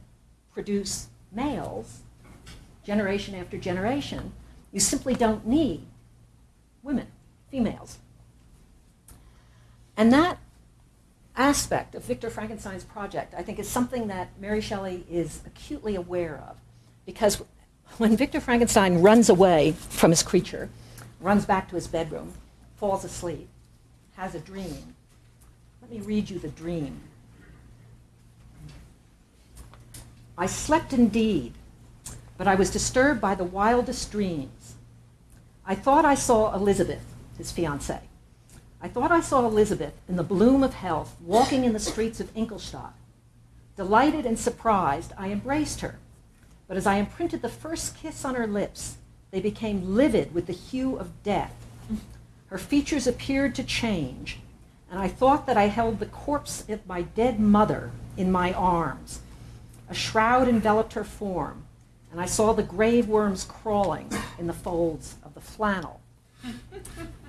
produce males, generation after generation, you simply don't need women, females. And that aspect of Victor Frankenstein's project, I think, is something that Mary Shelley is acutely aware of. Because when Victor Frankenstein runs away from his creature, runs back to his bedroom, falls asleep, has a dream, let me read you the dream. I slept indeed, but I was disturbed by the wildest dreams. I thought I saw Elizabeth, his fiancée. I thought I saw Elizabeth in the bloom of health walking in the streets of Ingolstadt. Delighted and surprised, I embraced her. But as I imprinted the first kiss on her lips, they became livid with the hue of death. Her features appeared to change, and I thought that I held the corpse of my dead mother in my arms. A shroud enveloped her form, and I saw the grave worms crawling in the folds of the flannel.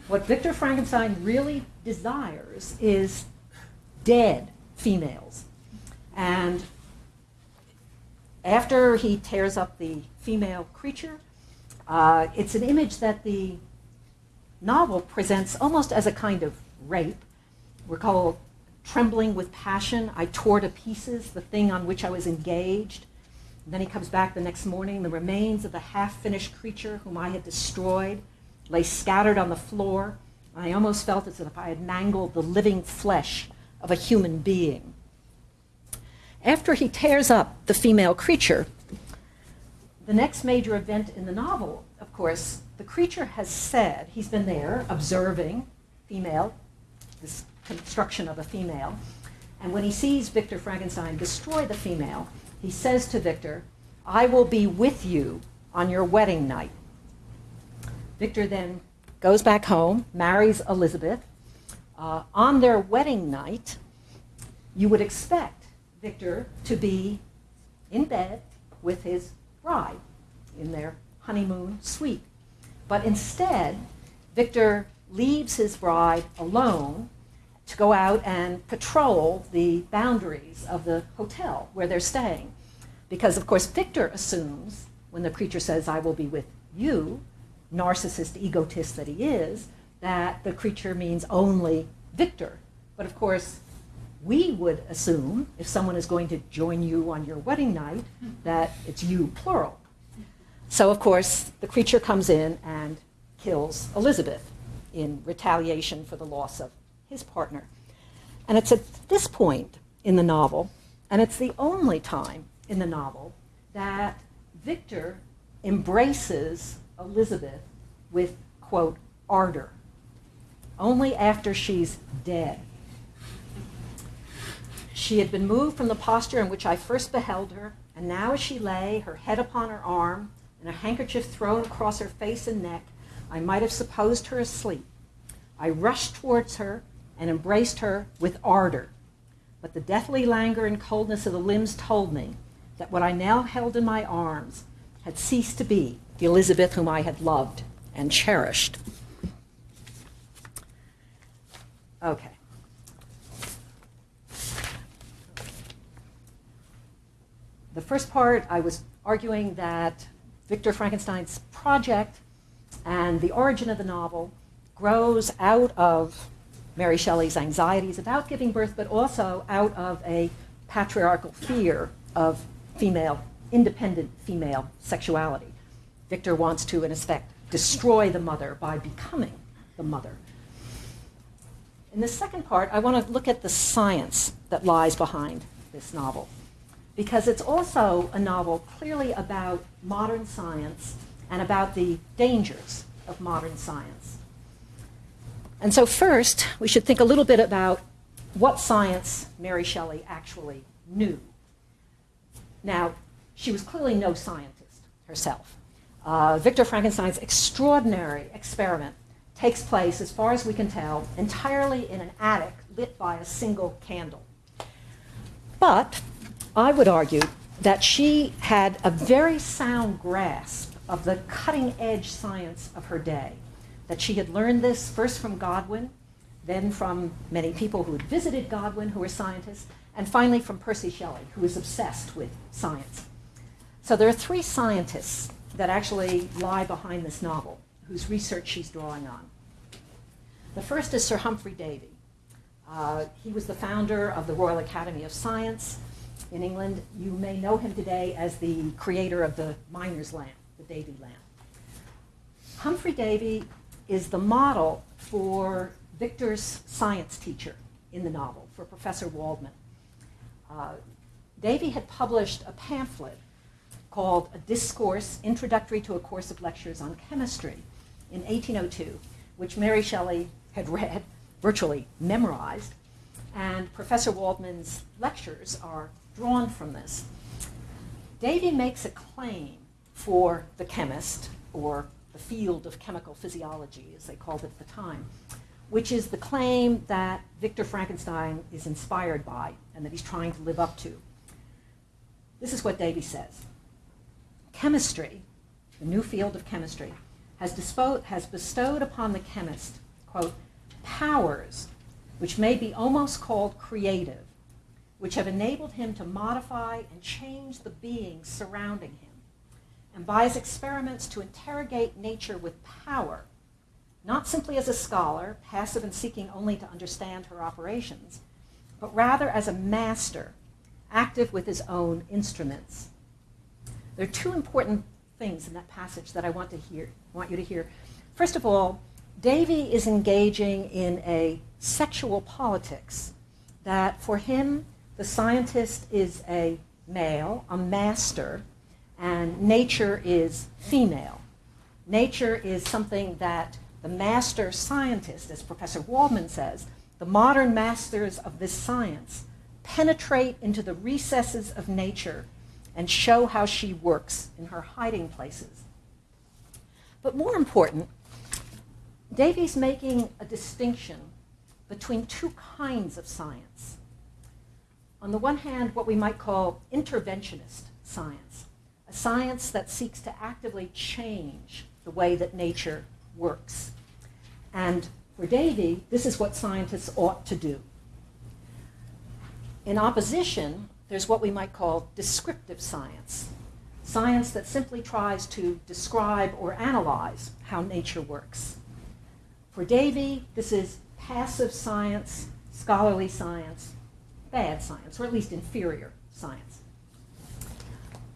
What Victor Frankenstein really desires is dead females. And after he tears up the female creature, uh, it's an image that the novel presents almost as a kind of rape. We're trembling with passion. I tore to pieces the thing on which I was engaged. And then he comes back the next morning. The remains of the half finished creature whom I had destroyed lay scattered on the floor. I almost felt as if I had mangled the living flesh of a human being. After he tears up the female creature, the next major event in the novel, of course, the creature has said, he's been there observing female, this construction of a female, and when he sees Victor Frankenstein destroy the female, he says to Victor, I will be with you on your wedding night. Victor then goes back home, marries Elizabeth. Uh, on their wedding night, you would expect Victor to be in bed with his bride in their honeymoon suite. But instead, Victor leaves his bride alone to go out and patrol the boundaries of the hotel where they're staying. Because, of course, Victor assumes when the creature says, I will be with you, narcissist egotist that he is, that the creature means only Victor. But of course, we would assume if someone is going to join you on your wedding night that it's you plural. So of course, the creature comes in and kills Elizabeth in retaliation for the loss of his partner. And it's at this point in the novel, and it's the only time in the novel, that Victor embraces Elizabeth with, quote, ardor, only after she's dead. She had been moved from the posture in which I first beheld her, and now as she lay, her head upon her arm, and a handkerchief thrown across her face and neck, I might have supposed her asleep. I rushed towards her and embraced her with ardor. But the deathly languor and coldness of the limbs told me that what I now held in my arms had ceased to be the Elizabeth whom I had loved and cherished. Okay. The first part, I was arguing that Victor Frankenstein's project and the origin of the novel grows out of Mary Shelley's anxieties about giving birth, but also out of a patriarchal fear of female, independent female sexuality. Victor wants to, in effect, destroy the mother by becoming the mother. In the second part, I want to look at the science that lies behind this novel, because it's also a novel clearly about modern science and about the dangers of modern science. And so, first, we should think a little bit about what science Mary Shelley actually knew. Now, she was clearly no scientist herself. Uh, Victor Frankenstein's extraordinary experiment takes place, as far as we can tell, entirely in an attic lit by a single candle. But I would argue that she had a very sound grasp of the cutting edge science of her day. That she had learned this first from Godwin, then from many people who had visited Godwin who were scientists, and finally from Percy Shelley, who was obsessed with science. So there are three scientists that actually lie behind this novel, whose research she's drawing on. The first is Sir Humphry Davy. Uh, he was the founder of the Royal Academy of Science in England. You may know him today as the creator of the miner's lamp, the Davy lamp. Humphry Davy is the model for Victor's science teacher in the novel, for Professor Waldman. Uh, Davy had published a pamphlet called A Discourse Introductory to a Course of Lectures on Chemistry in 1802, which Mary Shelley had read, virtually memorized, and Professor Waldman's lectures are drawn from this. Davy makes a claim for the chemist, or the field of chemical physiology, as they called it at the time, which is the claim that Victor Frankenstein is inspired by and that he's trying to live up to. This is what Davy says Chemistry, the new field of chemistry, has, has bestowed upon the chemist, quote, powers which may be almost called creative, which have enabled him to modify and change the beings surrounding him, and by his experiments to interrogate nature with power, not simply as a scholar, passive and seeking only to understand her operations, but rather as a master, active with his own instruments. There are two important things in that passage that I want to hear, want you to hear. First of all, Davy is engaging in a sexual politics that for him, the scientist is a male, a master, and nature is female. Nature is something that the master scientist, as Professor Waldman says, the modern masters of this science penetrate into the recesses of nature and show how she works in her hiding places. But more important, Davy's making a distinction between two kinds of science. On the one hand, what we might call interventionist science, a science that seeks to actively change the way that nature works. And for Davy, this is what scientists ought to do. In opposition, there's what we might call descriptive science, science that simply tries to describe or analyze how nature works. For Davy, this is passive science, scholarly science, bad science, or at least inferior science.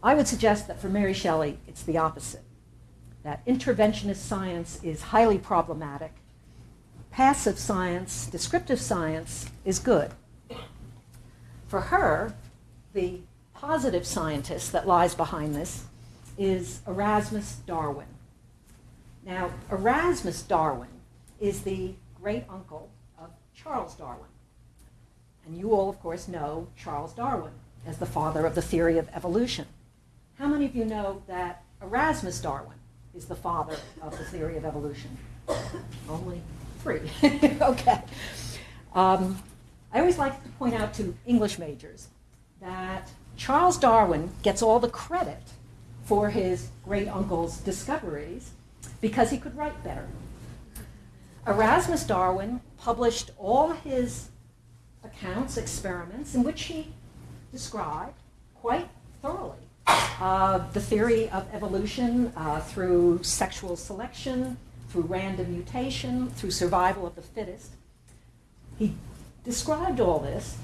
I would suggest that for Mary Shelley, it's the opposite. That interventionist science is highly problematic. Passive science, descriptive science, is good. For her, the positive scientist that lies behind this is Erasmus Darwin. Now, Erasmus Darwin is the great uncle of Charles Darwin. And you all, of course, know Charles Darwin as the father of the theory of evolution. How many of you know that Erasmus Darwin is the father of the theory of evolution. Only three. okay. Um, I always like to point out to English majors that Charles Darwin gets all the credit for his great uncle's discoveries because he could write better. Erasmus Darwin published all his accounts, experiments, in which he described quite thoroughly uh, the theory of evolution uh, through sexual selection, through random mutation, through survival of the fittest. He described all this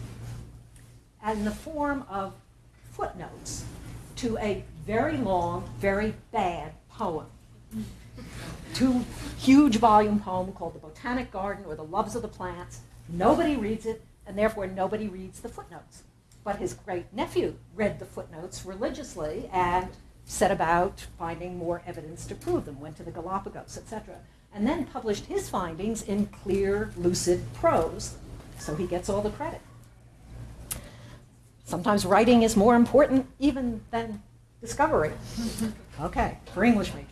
in the form of footnotes to a very long, very bad poem. Two huge volume poem called The Botanic Garden or The Loves of the Plants. Nobody reads it, and therefore nobody reads the footnotes. But his great nephew read the footnotes religiously and set about finding more evidence to prove them, went to the Galapagos, etc., and then published his findings in clear, lucid prose. So he gets all the credit. Sometimes writing is more important even than discovery. okay, for English majors.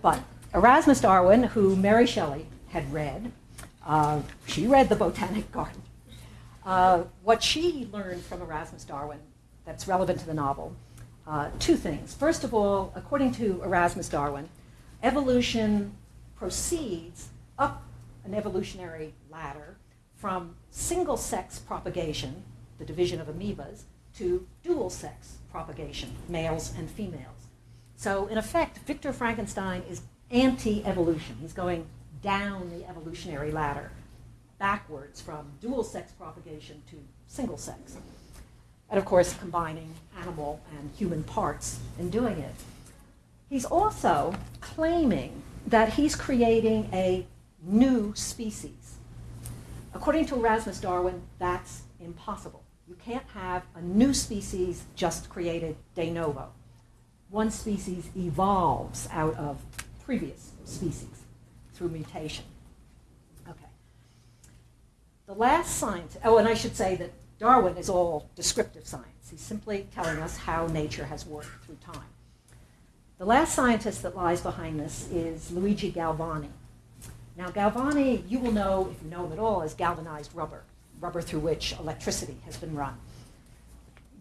But Erasmus Darwin, who Mary Shelley had read, uh, she read the Botanic Garden. Uh, what she learned from Erasmus Darwin that's relevant to the novel, uh, two things. First of all, according to Erasmus Darwin, evolution proceeds up an evolutionary ladder from single sex propagation, the division of amoebas, to dual sex propagation, males and females. So, in effect, Victor Frankenstein is anti evolution. He's going down the evolutionary ladder backwards from dual sex propagation to single sex. And of course, combining animal and human parts in doing it. He's also claiming that he's creating a new species. According to Erasmus Darwin, that's impossible. You can't have a new species just created de novo. One species evolves out of previous species through mutation. The last science, oh, and I should say that Darwin is all descriptive science. He's simply telling us how nature has worked through time. The last scientist that lies behind this is Luigi Galvani. Now, Galvani, you will know, if you know him at all, is galvanized rubber, rubber through which electricity has been run.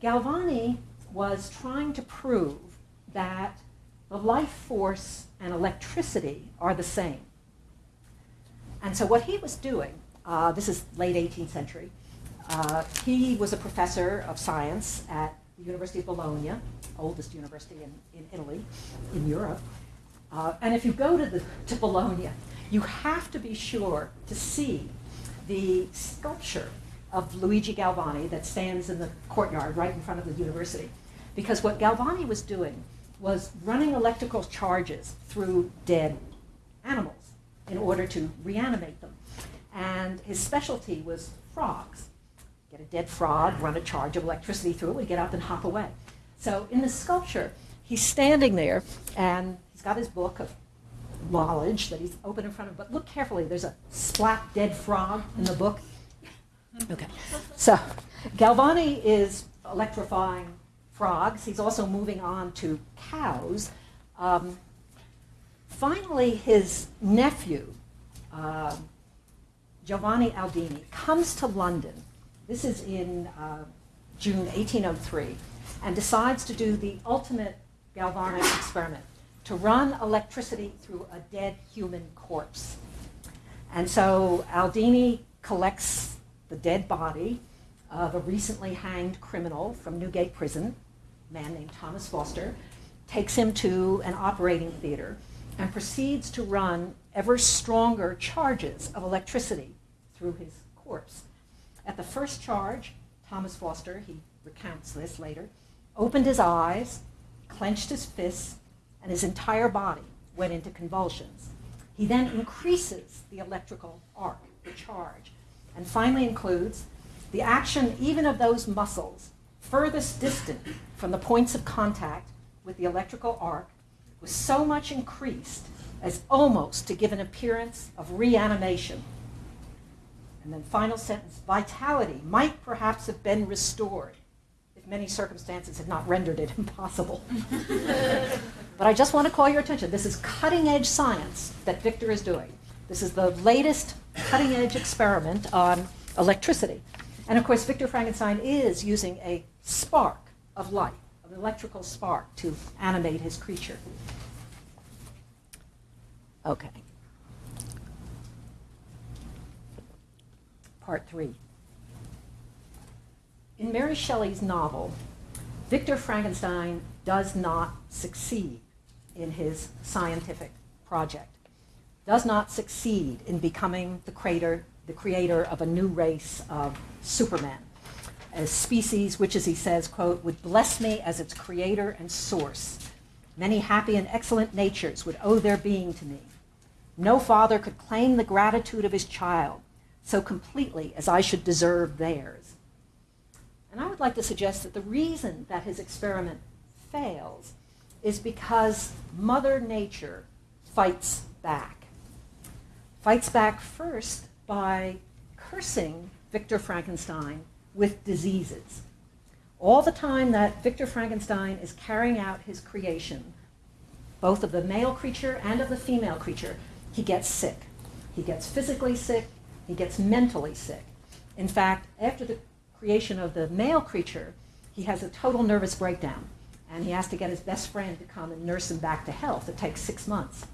Galvani was trying to prove that the life force and electricity are the same. And so what he was doing uh, this is late 18th century. Uh, he was a professor of science at the University of Bologna, oldest university in, in Italy, in Europe. Uh, and if you go to, the, to Bologna, you have to be sure to see the sculpture of Luigi Galvani that stands in the courtyard right in front of the university. Because what Galvani was doing was running electrical charges through dead animals in order to reanimate them and his specialty was frogs. Get a dead frog, run a charge of electricity through it, would get up and hop away. So in the sculpture, he's standing there, and he's got his book of knowledge that he's open in front of. But look carefully. There's a splat dead frog in the book. Okay. So Galvani is electrifying frogs. He's also moving on to cows. Um, finally, his nephew. Uh, Giovanni Aldini comes to London, this is in uh, June 1803, and decides to do the ultimate galvanic experiment to run electricity through a dead human corpse. And so Aldini collects the dead body of a recently hanged criminal from Newgate Prison, a man named Thomas Foster, takes him to an operating theater, and proceeds to run ever stronger charges of electricity through his corpse. At the first charge, Thomas Foster, he recounts this later, opened his eyes, clenched his fists, and his entire body went into convulsions. He then increases the electrical arc, the charge, and finally includes the action even of those muscles furthest distant from the points of contact with the electrical arc was so much increased as almost to give an appearance of reanimation and then final sentence, vitality might perhaps have been restored if many circumstances had not rendered it impossible. but I just want to call your attention. This is cutting edge science that Victor is doing. This is the latest cutting edge experiment on electricity. And of course, Victor Frankenstein is using a spark of light, an electrical spark, to animate his creature. Okay. Part three. In Mary Shelley's novel, Victor Frankenstein does not succeed in his scientific project, does not succeed in becoming the creator, the creator of a new race of Superman, a species which, as he says, quote, would bless me as its creator and source. Many happy and excellent natures would owe their being to me. No father could claim the gratitude of his child so completely as I should deserve theirs. And I would like to suggest that the reason that his experiment fails is because Mother Nature fights back. Fights back first by cursing Victor Frankenstein with diseases. All the time that Victor Frankenstein is carrying out his creation, both of the male creature and of the female creature, he gets sick. He gets physically sick, he gets mentally sick. In fact, after the creation of the male creature, he has a total nervous breakdown. And he has to get his best friend to come and nurse him back to health. It takes six months.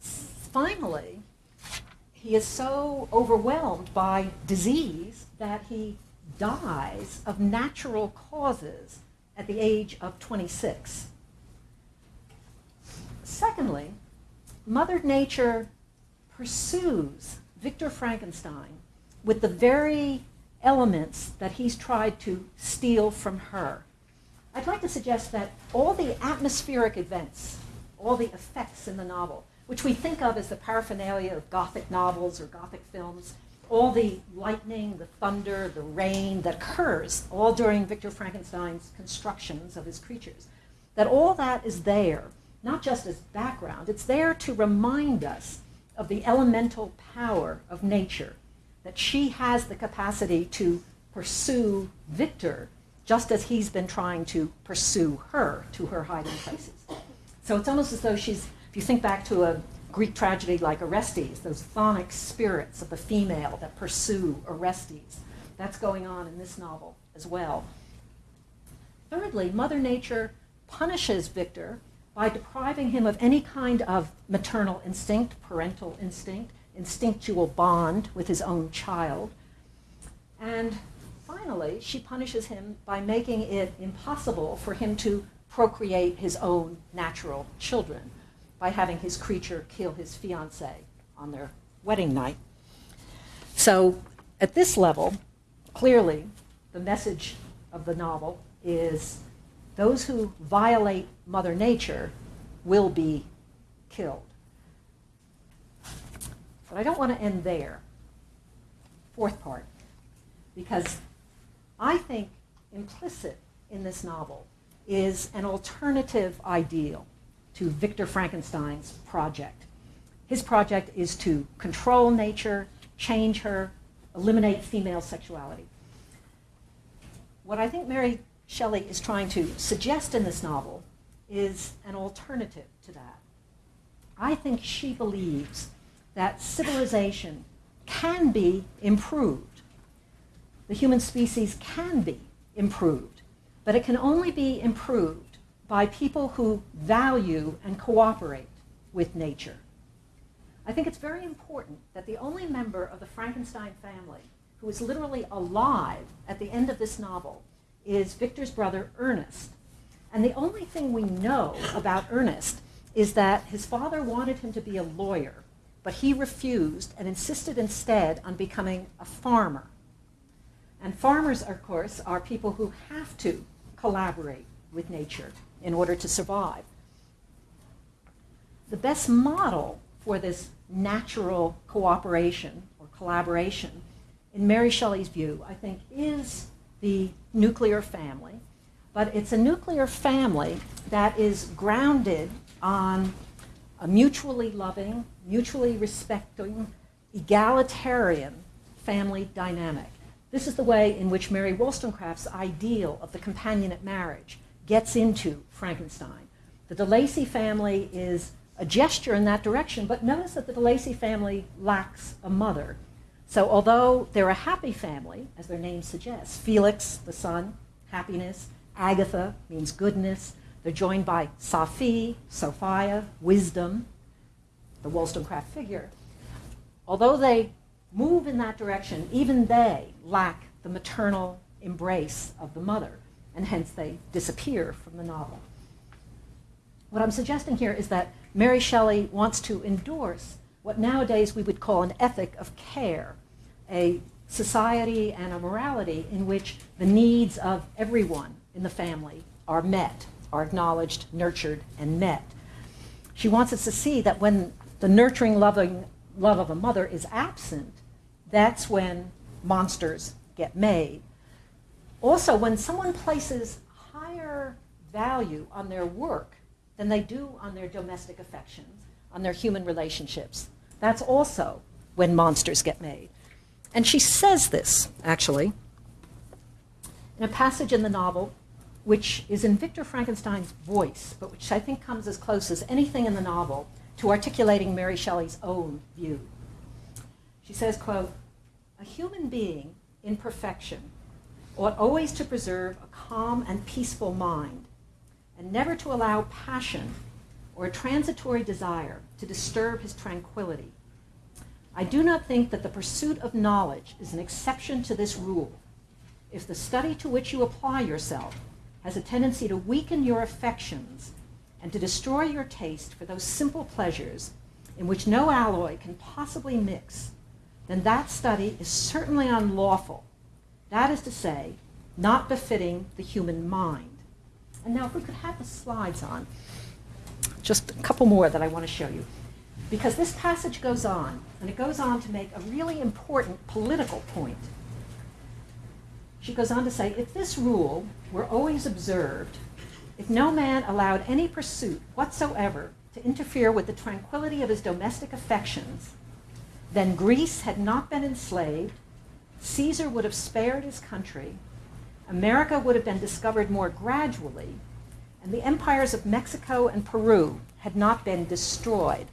Finally, he is so overwhelmed by disease that he dies of natural causes at the age of 26. Secondly, Mother Nature pursues Victor Frankenstein with the very elements that he's tried to steal from her. I'd like to suggest that all the atmospheric events, all the effects in the novel, which we think of as the paraphernalia of Gothic novels or Gothic films, all the lightning, the thunder, the rain that occurs all during Victor Frankenstein's constructions of his creatures, that all that is there, not just as background, it's there to remind us of the elemental power of nature that she has the capacity to pursue Victor just as he's been trying to pursue her to her hiding places. So it's almost as though she's, if you think back to a Greek tragedy like Orestes, those chthonic spirits of the female that pursue Orestes, that's going on in this novel as well. Thirdly, Mother Nature punishes Victor by depriving him of any kind of maternal instinct, parental instinct, instinctual bond with his own child. And finally, she punishes him by making it impossible for him to procreate his own natural children by having his creature kill his fiancee on their wedding night. So, at this level, clearly, the message of the novel is those who violate Mother Nature will be killed. But I don't want to end there. Fourth part. Because I think implicit in this novel is an alternative ideal to Victor Frankenstein's project. His project is to control nature, change her, eliminate female sexuality. What I think Mary Shelley is trying to suggest in this novel is an alternative to that. I think she believes that civilization can be improved. The human species can be improved, but it can only be improved by people who value and cooperate with nature. I think it's very important that the only member of the Frankenstein family who is literally alive at the end of this novel is Victor's brother Ernest. And the only thing we know about Ernest is that his father wanted him to be a lawyer but he refused and insisted instead on becoming a farmer. And farmers, of course, are people who have to collaborate with nature in order to survive. The best model for this natural cooperation or collaboration, in Mary Shelley's view, I think, is the nuclear family. But it's a nuclear family that is grounded on a mutually loving, mutually respecting, egalitarian family dynamic. This is the way in which Mary Wollstonecraft's ideal of the companionate marriage gets into Frankenstein. The De Lacey family is a gesture in that direction, but notice that the De Lacey family lacks a mother. So although they're a happy family, as their name suggests, Felix, the son, happiness, Agatha means goodness, they're joined by Safie, Sophia, wisdom, the Wollstonecraft figure. Although they move in that direction, even they lack the maternal embrace of the mother, and hence they disappear from the novel. What I'm suggesting here is that Mary Shelley wants to endorse what nowadays we would call an ethic of care, a society and a morality in which the needs of everyone in the family are met, are acknowledged, nurtured, and met. She wants us to see that when the nurturing, loving love of a mother is absent, that's when monsters get made. Also, when someone places higher value on their work than they do on their domestic affections, on their human relationships, that's also when monsters get made. And she says this, actually, in a passage in the novel which is in Victor Frankenstein's voice, but which I think comes as close as anything in the novel to articulating Mary Shelley's own view. She says, quote, a human being in perfection ought always to preserve a calm and peaceful mind, and never to allow passion or a transitory desire to disturb his tranquility. I do not think that the pursuit of knowledge is an exception to this rule. If the study to which you apply yourself has a tendency to weaken your affections and to destroy your taste for those simple pleasures in which no alloy can possibly mix, then that study is certainly unlawful. That is to say, not befitting the human mind. And now, if we could have the slides on, just a couple more that I want to show you. Because this passage goes on, and it goes on to make a really important political point. She goes on to say if this rule were always observed, if no man allowed any pursuit whatsoever to interfere with the tranquility of his domestic affections, then Greece had not been enslaved, Caesar would have spared his country, America would have been discovered more gradually, and the empires of Mexico and Peru had not been destroyed.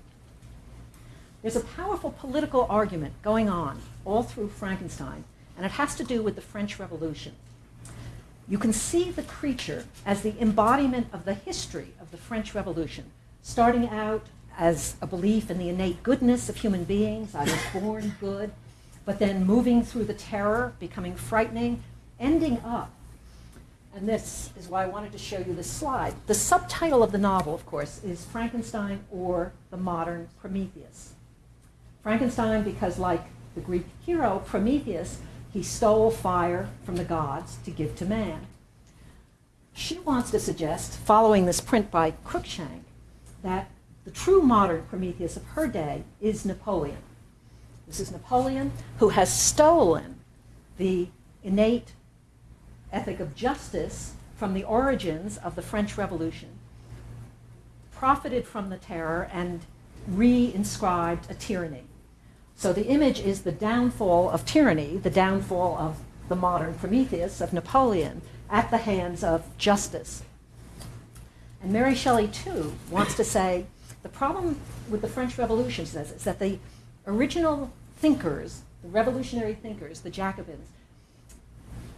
There's a powerful political argument going on all through Frankenstein, and it has to do with the French Revolution. You can see the creature as the embodiment of the history of the French Revolution, starting out as a belief in the innate goodness of human beings. I was born good, but then moving through the terror, becoming frightening, ending up. And this is why I wanted to show you this slide. The subtitle of the novel, of course, is Frankenstein or the Modern Prometheus. Frankenstein, because like the Greek hero Prometheus, he stole fire from the gods to give to man. She wants to suggest, following this print by Cruikshank, that the true modern Prometheus of her day is Napoleon. This is Napoleon who has stolen the innate ethic of justice from the origins of the French Revolution, profited from the terror, and re-inscribed a tyranny. So the image is the downfall of tyranny, the downfall of the modern Prometheus, of Napoleon, at the hands of justice. And Mary Shelley, too, wants to say the problem with the French Revolution, says, is that the original thinkers, the revolutionary thinkers, the Jacobins,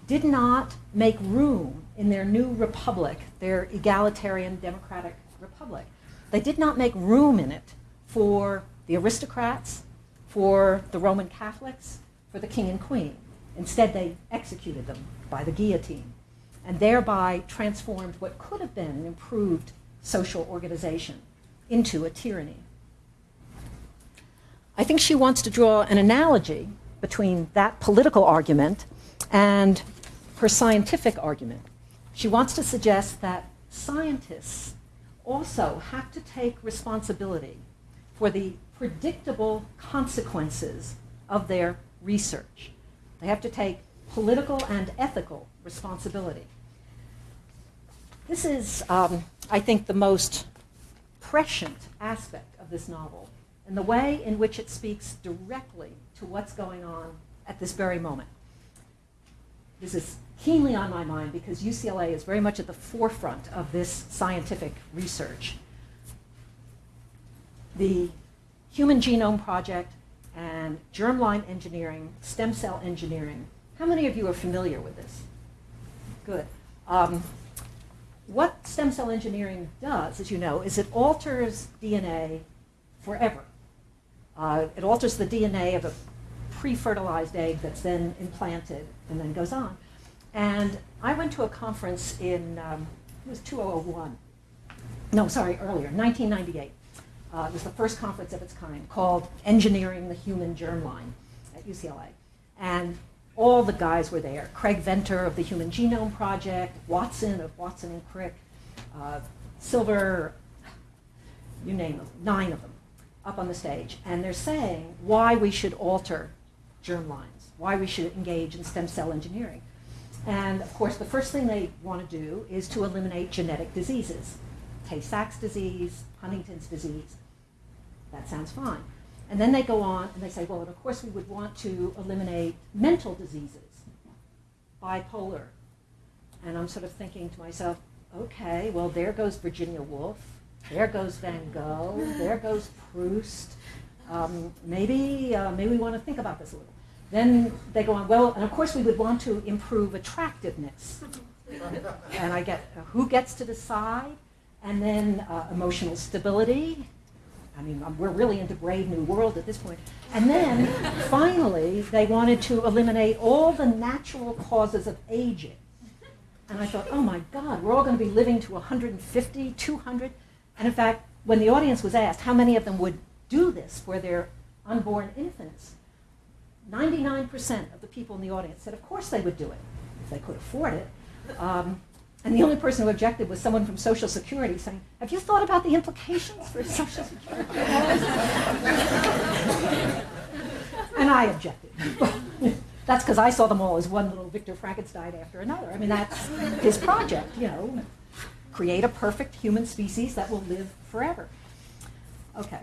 did not make room in their new republic, their egalitarian democratic republic. They did not make room in it for the aristocrats, for the Roman Catholics, for the king and queen. Instead, they executed them by the guillotine and thereby transformed what could have been an improved social organization into a tyranny. I think she wants to draw an analogy between that political argument and her scientific argument. She wants to suggest that scientists also have to take responsibility for the predictable consequences of their research. They have to take political and ethical responsibility. This is, um, I think, the most prescient aspect of this novel and the way in which it speaks directly to what's going on at this very moment. this is keenly on my mind because UCLA is very much at the forefront of this scientific research. The Human Genome Project and germline engineering, stem cell engineering. How many of you are familiar with this? Good. Um, what stem cell engineering does, as you know, is it alters DNA forever. Uh, it alters the DNA of a pre-fertilized egg that's then implanted and then goes on. And I went to a conference in, um, it was 2001. No, sorry, earlier, 1998. Uh, it was the first conference of its kind called Engineering the Human Germline at UCLA. And all the guys were there. Craig Venter of the Human Genome Project, Watson of Watson and Crick, uh, Silver, you name them, nine of them, up on the stage. And they're saying why we should alter germlines, why we should engage in stem cell engineering. And of course, the first thing they want to do is to eliminate genetic diseases. Tay-Sachs disease, Huntington's disease. That sounds fine. And then they go on and they say, well, of course we would want to eliminate mental diseases, bipolar. And I'm sort of thinking to myself, okay, well, there goes Virginia Woolf, there goes Van Gogh, there goes Proust. Um, maybe, uh, maybe we want to think about this a little. Then they go on, well, and of course we would want to improve attractiveness. and I get, uh, who gets to decide? And then uh, emotional stability, I mean, we're really into Brave New World at this point. And then finally, they wanted to eliminate all the natural causes of aging. And I thought, oh my God, we're all going to be living to 150, 200. And in fact, when the audience was asked how many of them would do this for their unborn infants, 99% of the people in the audience said, of course they would do it, if they could afford it. Um, and the only person who objected was someone from Social Security saying, have you thought about the implications for Social Security? and I objected. that's because I saw them all as one little Victor Frankenstein after another. I mean, that's his project, you know, create a perfect human species that will live forever. Okay.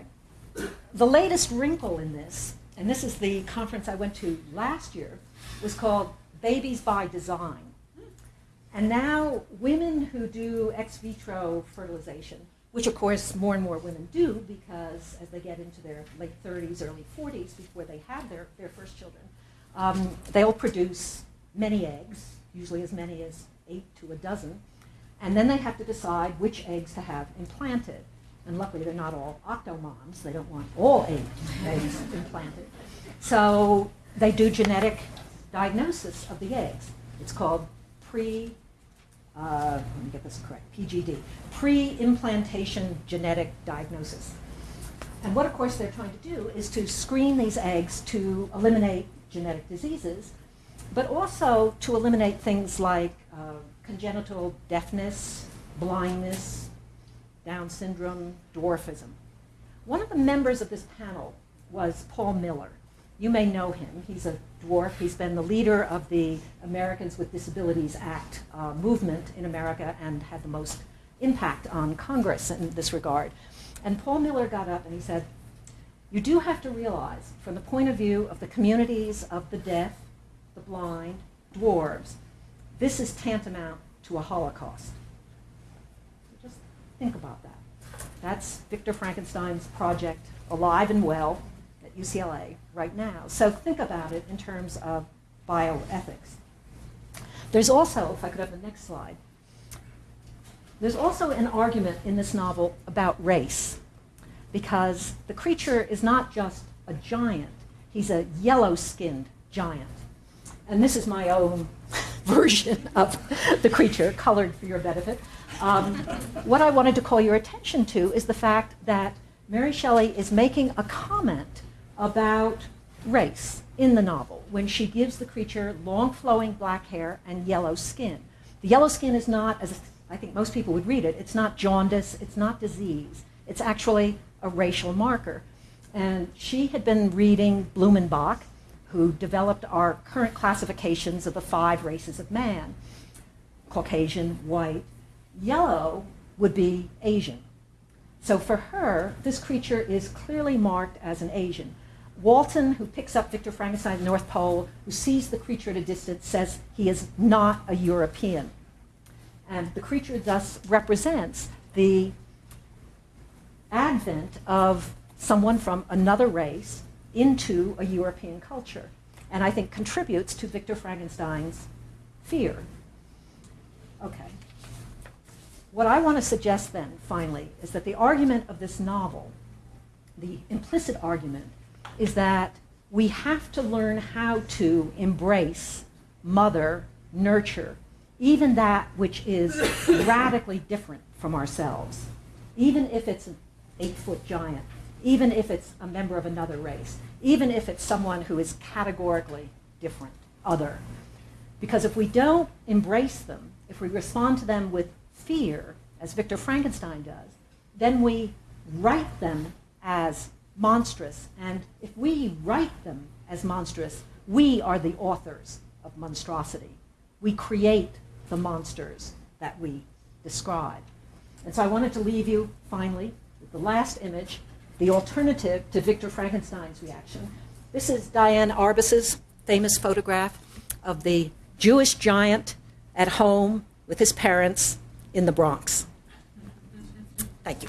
The latest wrinkle in this, and this is the conference I went to last year, was called Babies by Design. And now women who do ex vitro fertilization, which of course more and more women do because as they get into their late 30s, early 40s, before they have their, their first children, um, they'll produce many eggs, usually as many as eight to a dozen, and then they have to decide which eggs to have implanted. And luckily they're not all octomoms, they don't want all eight eggs implanted. So they do genetic diagnosis of the eggs. It's called pre uh, let me get this correct, PGD, pre-implantation genetic diagnosis. And what, of course, they're trying to do is to screen these eggs to eliminate genetic diseases, but also to eliminate things like uh, congenital deafness, blindness, Down syndrome, dwarfism. One of the members of this panel was Paul Miller. You may know him. He's a dwarf. He's been the leader of the Americans with Disabilities Act uh, movement in America and had the most impact on Congress in this regard. And Paul Miller got up and he said, you do have to realize, from the point of view of the communities of the deaf, the blind, dwarves, this is tantamount to a Holocaust. Think about that. That's Victor Frankenstein's project, alive and well, at UCLA right now. So think about it in terms of bioethics. There's also, if I could have the next slide, there's also an argument in this novel about race, because the creature is not just a giant, he's a yellow-skinned giant. And this is my own version of the creature, colored for your benefit. Um, what I wanted to call your attention to is the fact that Mary Shelley is making a comment about race in the novel when she gives the creature long flowing black hair and yellow skin. The yellow skin is not, as I think most people would read it, it's not jaundice, it's not disease. It's actually a racial marker. And she had been reading Blumenbach, who developed our current classifications of the five races of man Caucasian, white, yellow would be Asian. So for her, this creature is clearly marked as an Asian. Walton, who picks up Victor Frankenstein at the North Pole, who sees the creature at a distance, says he is not a European. And the creature thus represents the advent of someone from another race into a European culture, and I think contributes to Victor Frankenstein's fear. Okay. What I want to suggest then, finally, is that the argument of this novel, the implicit argument, is that we have to learn how to embrace, mother, nurture, even that which is radically different from ourselves, even if it's an eight foot giant, even if it's a member of another race, even if it's someone who is categorically different, other. Because if we don't embrace them, if we respond to them with fear, as Victor Frankenstein does, then we write them as monstrous. And if we write them as monstrous, we are the authors of monstrosity. We create the monsters that we describe. And so I wanted to leave you, finally, with the last image, the alternative to Victor Frankenstein's reaction. This is Diane Arbus's famous photograph of the Jewish giant at home with his parents in the Bronx. Thank you.